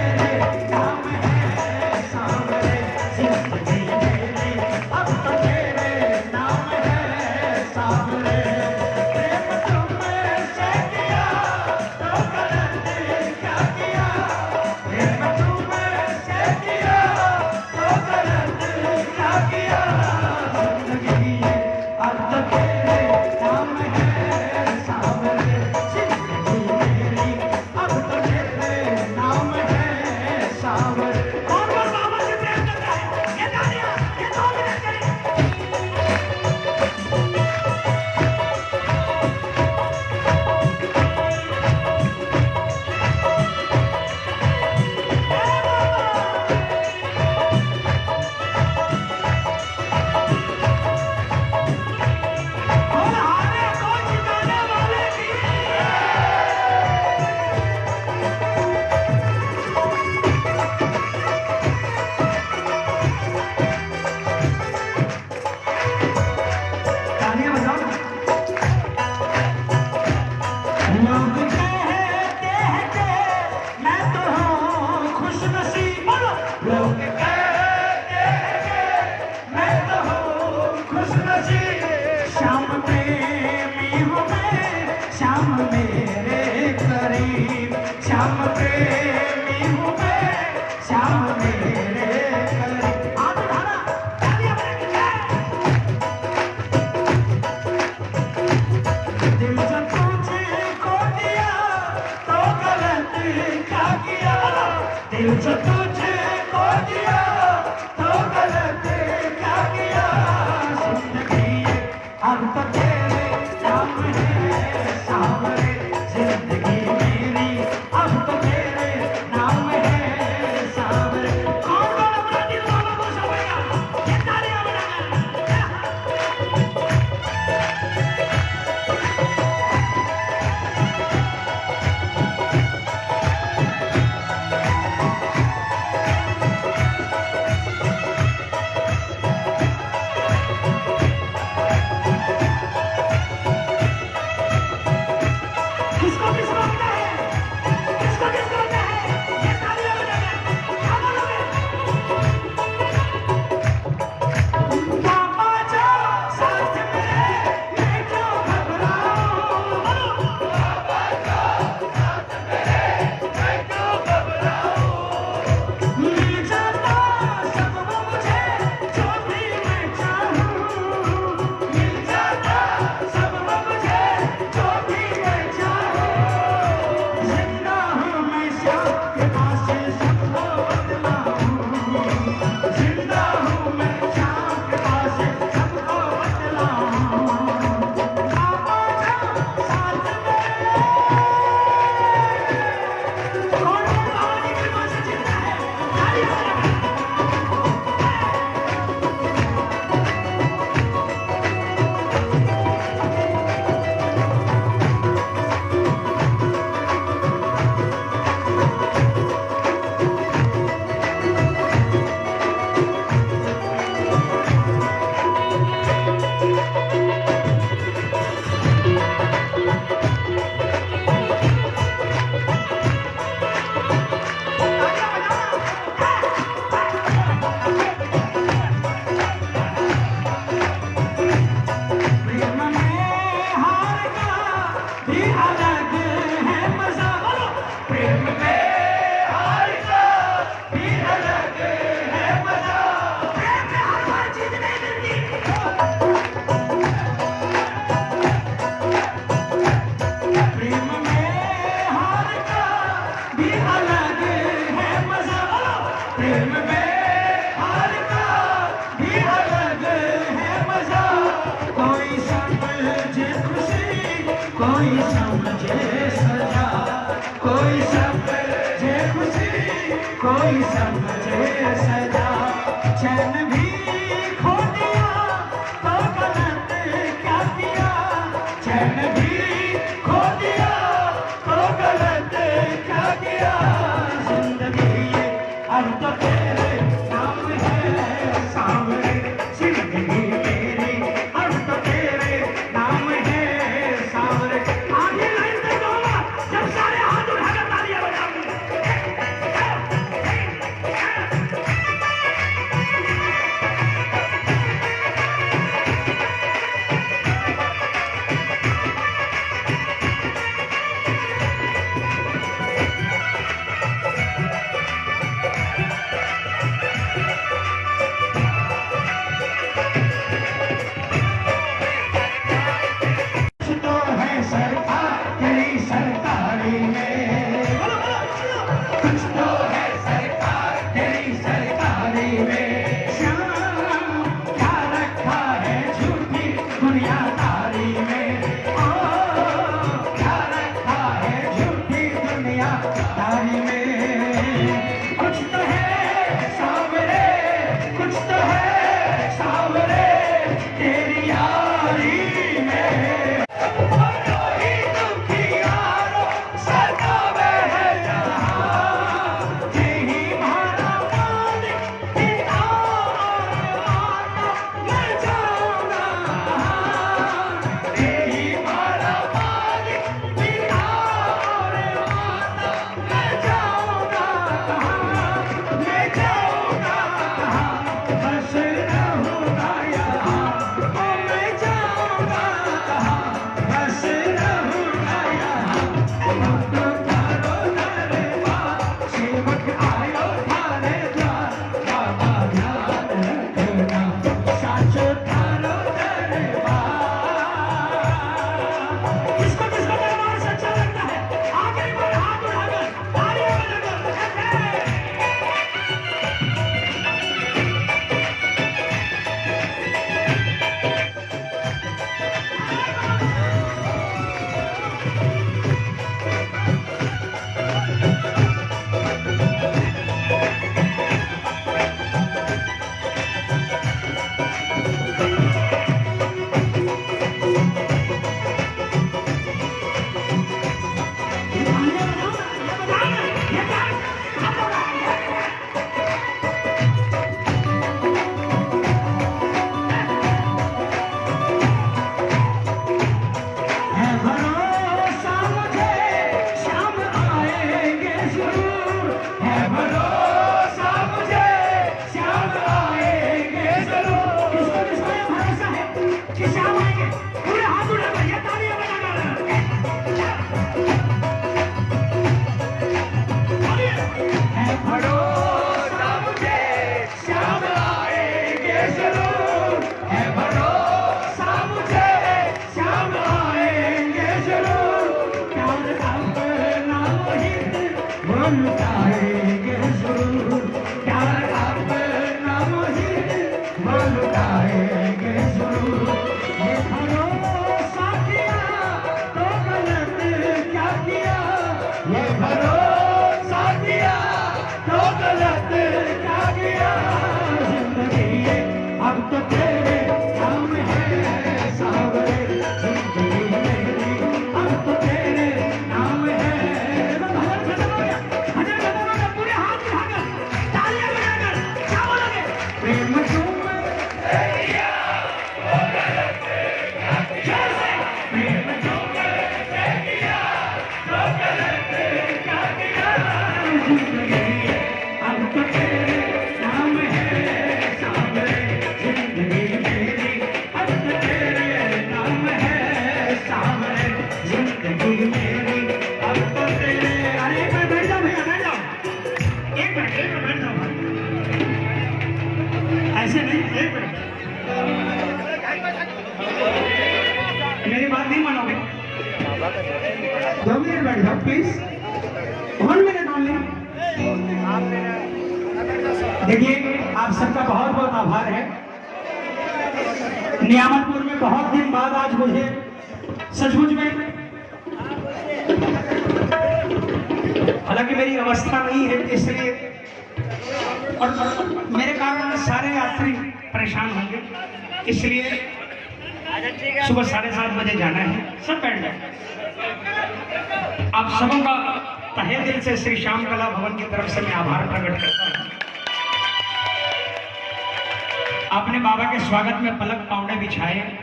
के स्वागत में पलक पावड़े बिछाए।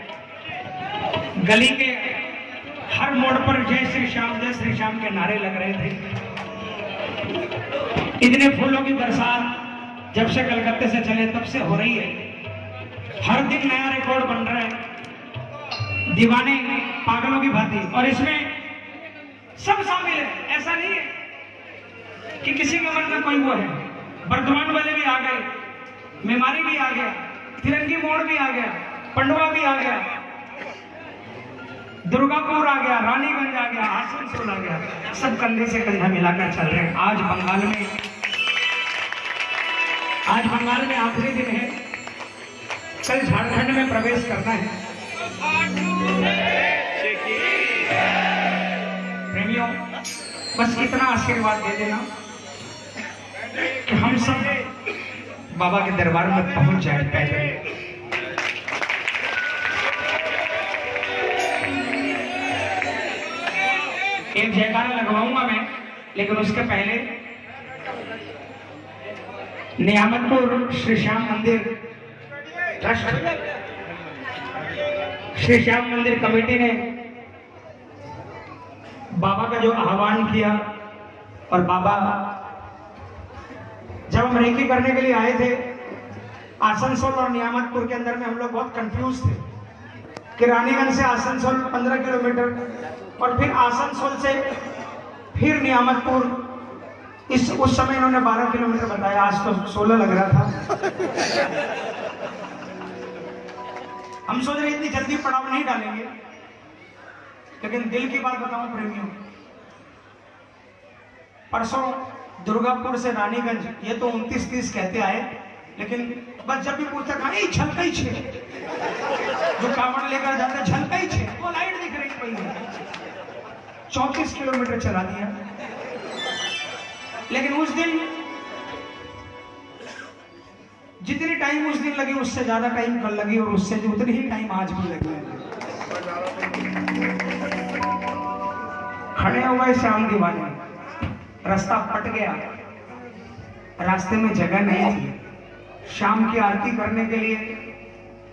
गली के हर मोड़ पर जय श्री श्याम, जय श्री श्याम के नारे लग रहे थे। इतने फूलों की बरसात जब से कलकत्ते से चले, तब से हो रही है। हर दिन नया रिकॉर्ड बन रहा है। दीवाने पागलों की भांति। और इसमें सब शामिल है। ऐसा नहीं है कि किसी के मन में कोई वो है। वर्धमान वाले भी आ गए मेमारी भी आ गया तिरंगी मोड़ भी आ गया, पंडवा भी आ गया, दुर्गापुर आ गया, रानीगंज आ गया, आसनसोल आ गया, सब कंधे से कंधा मिलाकर चल रहे आज बंगाल में, आज बंगाल में आखिरी दिन है। कल झारखंड में प्रवेश करना है। प्रेमियों, बस इतना आशीर्वाद दे देना कि हम सब बाबा के दरबार में पहुँच जाए पैदल एक जयकारा लगवाऊँगा मैं, लेकिन उसके पहले नियामतपुर श्री श्याम मंदिर। ट्रस्ट श्री श्याम मंदिर कमेटी ने बाबा का जो आह्वान किया और बाबा जब हम रेकी करने के लिए आए थे, आसनसोल और नियामतपुर के अंदर में हम लोग बहुत कंफ्यूज थे। कि रानीगंज से आसनसोल 15 किलोमीटर और फिर आसनसोल से फिर नियामतपुर। इस, उस समय इन्होंने 12 किलोमीटर बताया, आज तो 16 लग रहा था। हम सोच रहे इतनी जल्दी पड़ाव नहीं डालेंगे, लेकिन दिल की बात बताऊँ प्रेमियों परसों दुर्गापुर से रानीगंज, ये तो उनतीस तीस कहते आए, लेकिन बस जब भी पूछता कहा झलका ही छे। जो कावड़ लेकर जाते झलका ही छे? वो लाइट दिख रही पड़ी चौंतीस किलोमीटर चला दिया। लेकिन उस दिन, जितनी टाइम उस दिन लगी, उससे ज़्यादा टाइम कल लगी, और उससे जो उतनी ही टाइम आज भी लगी। खड़े हो गए श्याम दीवाने। रास्ता फट गया। रास्ते में जगह नहीं थी। शाम की आरती करने के लिए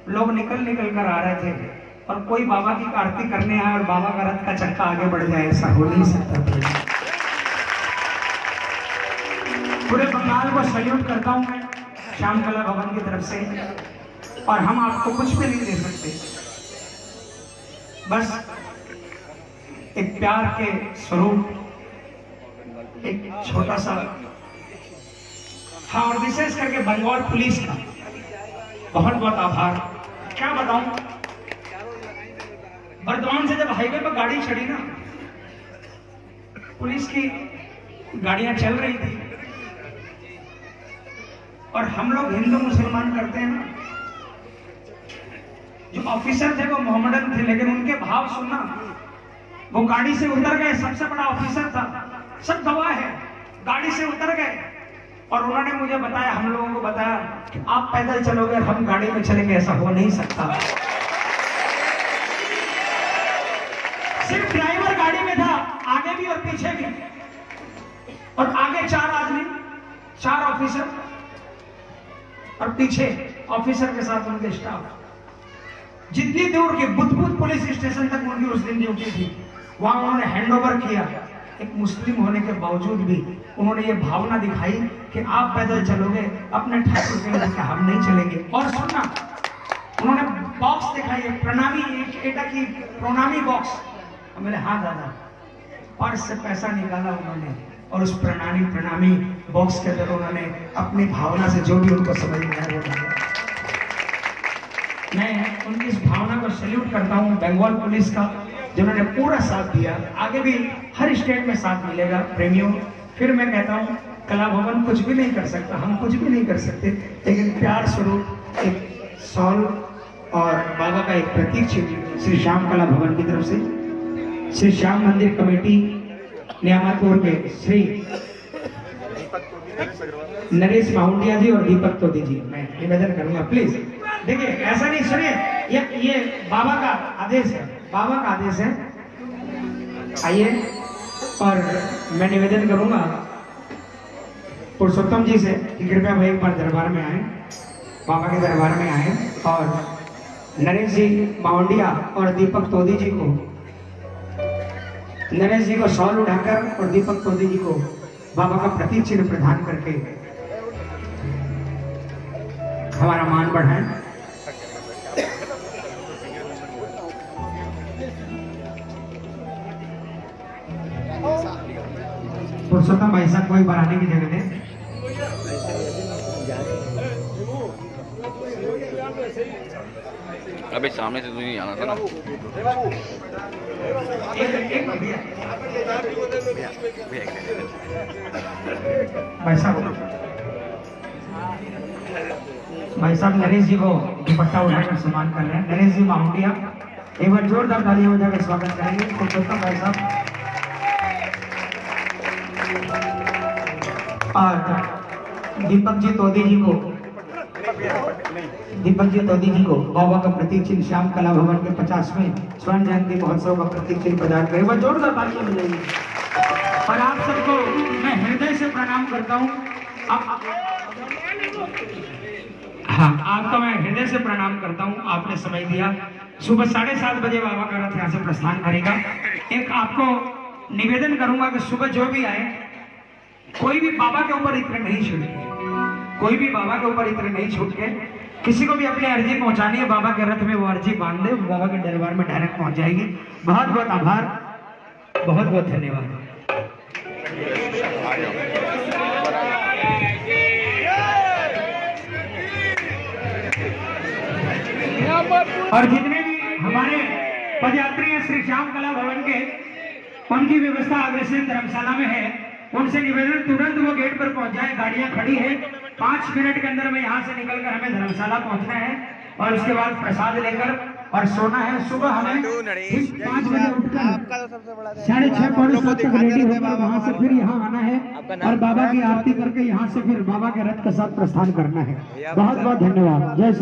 लोग निकल निकल कर आ रहे थे और कोई बाबा की आरती करने आए और बाबा का रथ का चक्का आगे बढ़ जाए, ऐसा हो नहीं सकता पूरे बंगाल को सल्यूट करता हूँ मैं श्याम कला भवन की तरफ़ से। और हम आपको कुछ भी नहीं दे सकते। बस एक प्यार के स्वरूप एक छोटा सा। हाँ और विशेष करके बंगाल पुलिस का। बहुत बहुत आभार। क्या बताऊँ? बर्दवान से जब हाईवे पर गाड़ी चढ़ी ना, पुलिस की गाड़ियाँ चल रही थी। और हम लोग हिंदू मुसलमान करते हैं ना, जो ऑफिसर थे वो मोहम्मदन थे, लेकिन उनके भाव सुनना, वो गाड़ी से उतर गए, सबसे बड़ा ऑफिसर था। सब गवाह है, गाड़ी से उतर गए। और उन्होंने मुझे बताया, हम लोगों को बताया कि आप पैदल चलोगे, हम गाड़ी में चलेंगे, ऐसा हो नहीं सकता। सिर्फ़ ड्राइवर गाड़ी में था, आगे भी और पीछे भी। और आगे चार आदमी, चार ऑफिसर और पीछे ऑफिसर के साथ उनके स्टाफ जितनी दूर की बुद्धबुद्ध पुलिस स्टेशन तक उनकी उस दिन ड्यूटी थी, वहाँ उन्होंने हैंडओवर किया। एक मुस्लिम होने के बावजूद भी उन्होंने ये भावना दिखाई कि आप पैदल चलोगे, अपने ठाकुर के लेके हम नहीं चलेंगे। और सुनना, उन्होंने बॉक्स दिखाई है प्रणामी, एक एटा की प्रणामी बॉक्स मैंने हाँ दादा, पर्स से पैसा निकाला उन्होंने और उस प्रणामी प्रणामी बॉक्स के अंदर उन्होंने अपनी भावना से जो भी उनको समझ में आया मैं उनकी इस भावना को सैल्यूट करता हूँ, बंगाल पुलिस का, जिन्होंने पूरा साथ दिया। आगे भी हर स्टेट में साथ मिलेगा प्रेमियों। फिर मैं कहता हूँ, कला भवन कुछ भी नहीं कर सकता, हम कुछ भी नहीं कर सकते। लेकिन प्यार स्वरूप एक सॉल और बाबा का एक प्रतीक चिन्ह श्री श्याम कला भवन की तरफ़ से। श्री श्याम मंदिर कमेटी नियामतपुर के श्री नरेश माउंडिया जी और दीपक तोदी जी। मैं निवेदन करूँगा प्लीज़ देखिए, ऐसा नहीं, सुनिए, ये ये बाबा का आदेश है, बाबा का आदेश है। आइए। और मैं निवेदन करूँगा पुरुषोत्तम जी से कि कृपया भाई एक बार दरबार में आए, बाबा के दरबार में आए और नरेश जी माउंडिया और दीपक तोदी जी को, नरेश जी को शॉल उठाकर और दीपक तोदी जी को बाबा का प्रतीक चिन्ह प्रदान करके हमारा मान बढ़ाएँ। पुरुषोत्तम भाई साहब कोई बढ़ाने की जगह दे अबे सामने से तुझे आना था ना। भाई साहब भाई साहब नरेश जी को दुपट्टा उठाकर सम्मान कर रहे हैं। नरेश जी माउंटिया एक बार जोरदार तालियाँ बजाकर स्वागत करेंगे। पुरुषोत्तम भाई साहब और दीपक जी तोदी जी को दीपक जी तोदी जी को बाबा का प्रतीक चिन्ह श्याम कला भवन के पचासवें स्वर्ण जयंती महोत्सव का प्रतीक चिन्ह प्रदान करें। वह जोरदार तालियाँ बजाइए। और आप सबको मैं हृदय से प्रणाम करता हूँ। हाँ आपका मैं हृदय से प्रणाम करता हूँ। आपने समय दिया। सुबह साढ़े सात बजे बाबा का रथ यहाँ से प्रस्थान करेगा। एक आपको निवेदन करूँगा कि सुबह जो भी आए, कोई भी बाबा के ऊपर इत्र नहीं छूटे कोई भी बाबा के ऊपर इत्र नहीं छूट के किसी को भी अपनी अर्जी पहुंचानी है, बाबा के रथ में वो अर्जी बाँध दे बाबा के दरबार में डायरेक्ट पहुँच जाएगी। बहुत बहुत आभार, बहुत बहुत धन्यवाद। और जितने भी हमारे पदयात्री हैं, श्री श्याम कला भवन के उनकी व्यवस्था अग्रसेन धर्मशाला में है। उनसे निवेदन तुरंत वो गेट पर पहुँच जाए। गाड़ियाँ खड़ी है। पाँच मिनट के अंदर में यहाँ से निकलकर हमें धर्मशाला पहुँचना है और उसके बाद प्रसाद लेकर और सोना है। सुबह हमें पाँच बजे उठकर साढ़े छह पौने सात तक रेडी होकर वहाँ से फिर यहाँ आना है और बाबा की आरती करके यहाँ से फिर बाबा के रथ के साथ प्रस्थान करना है। बहुत बहुत धन्यवाद। जय श्री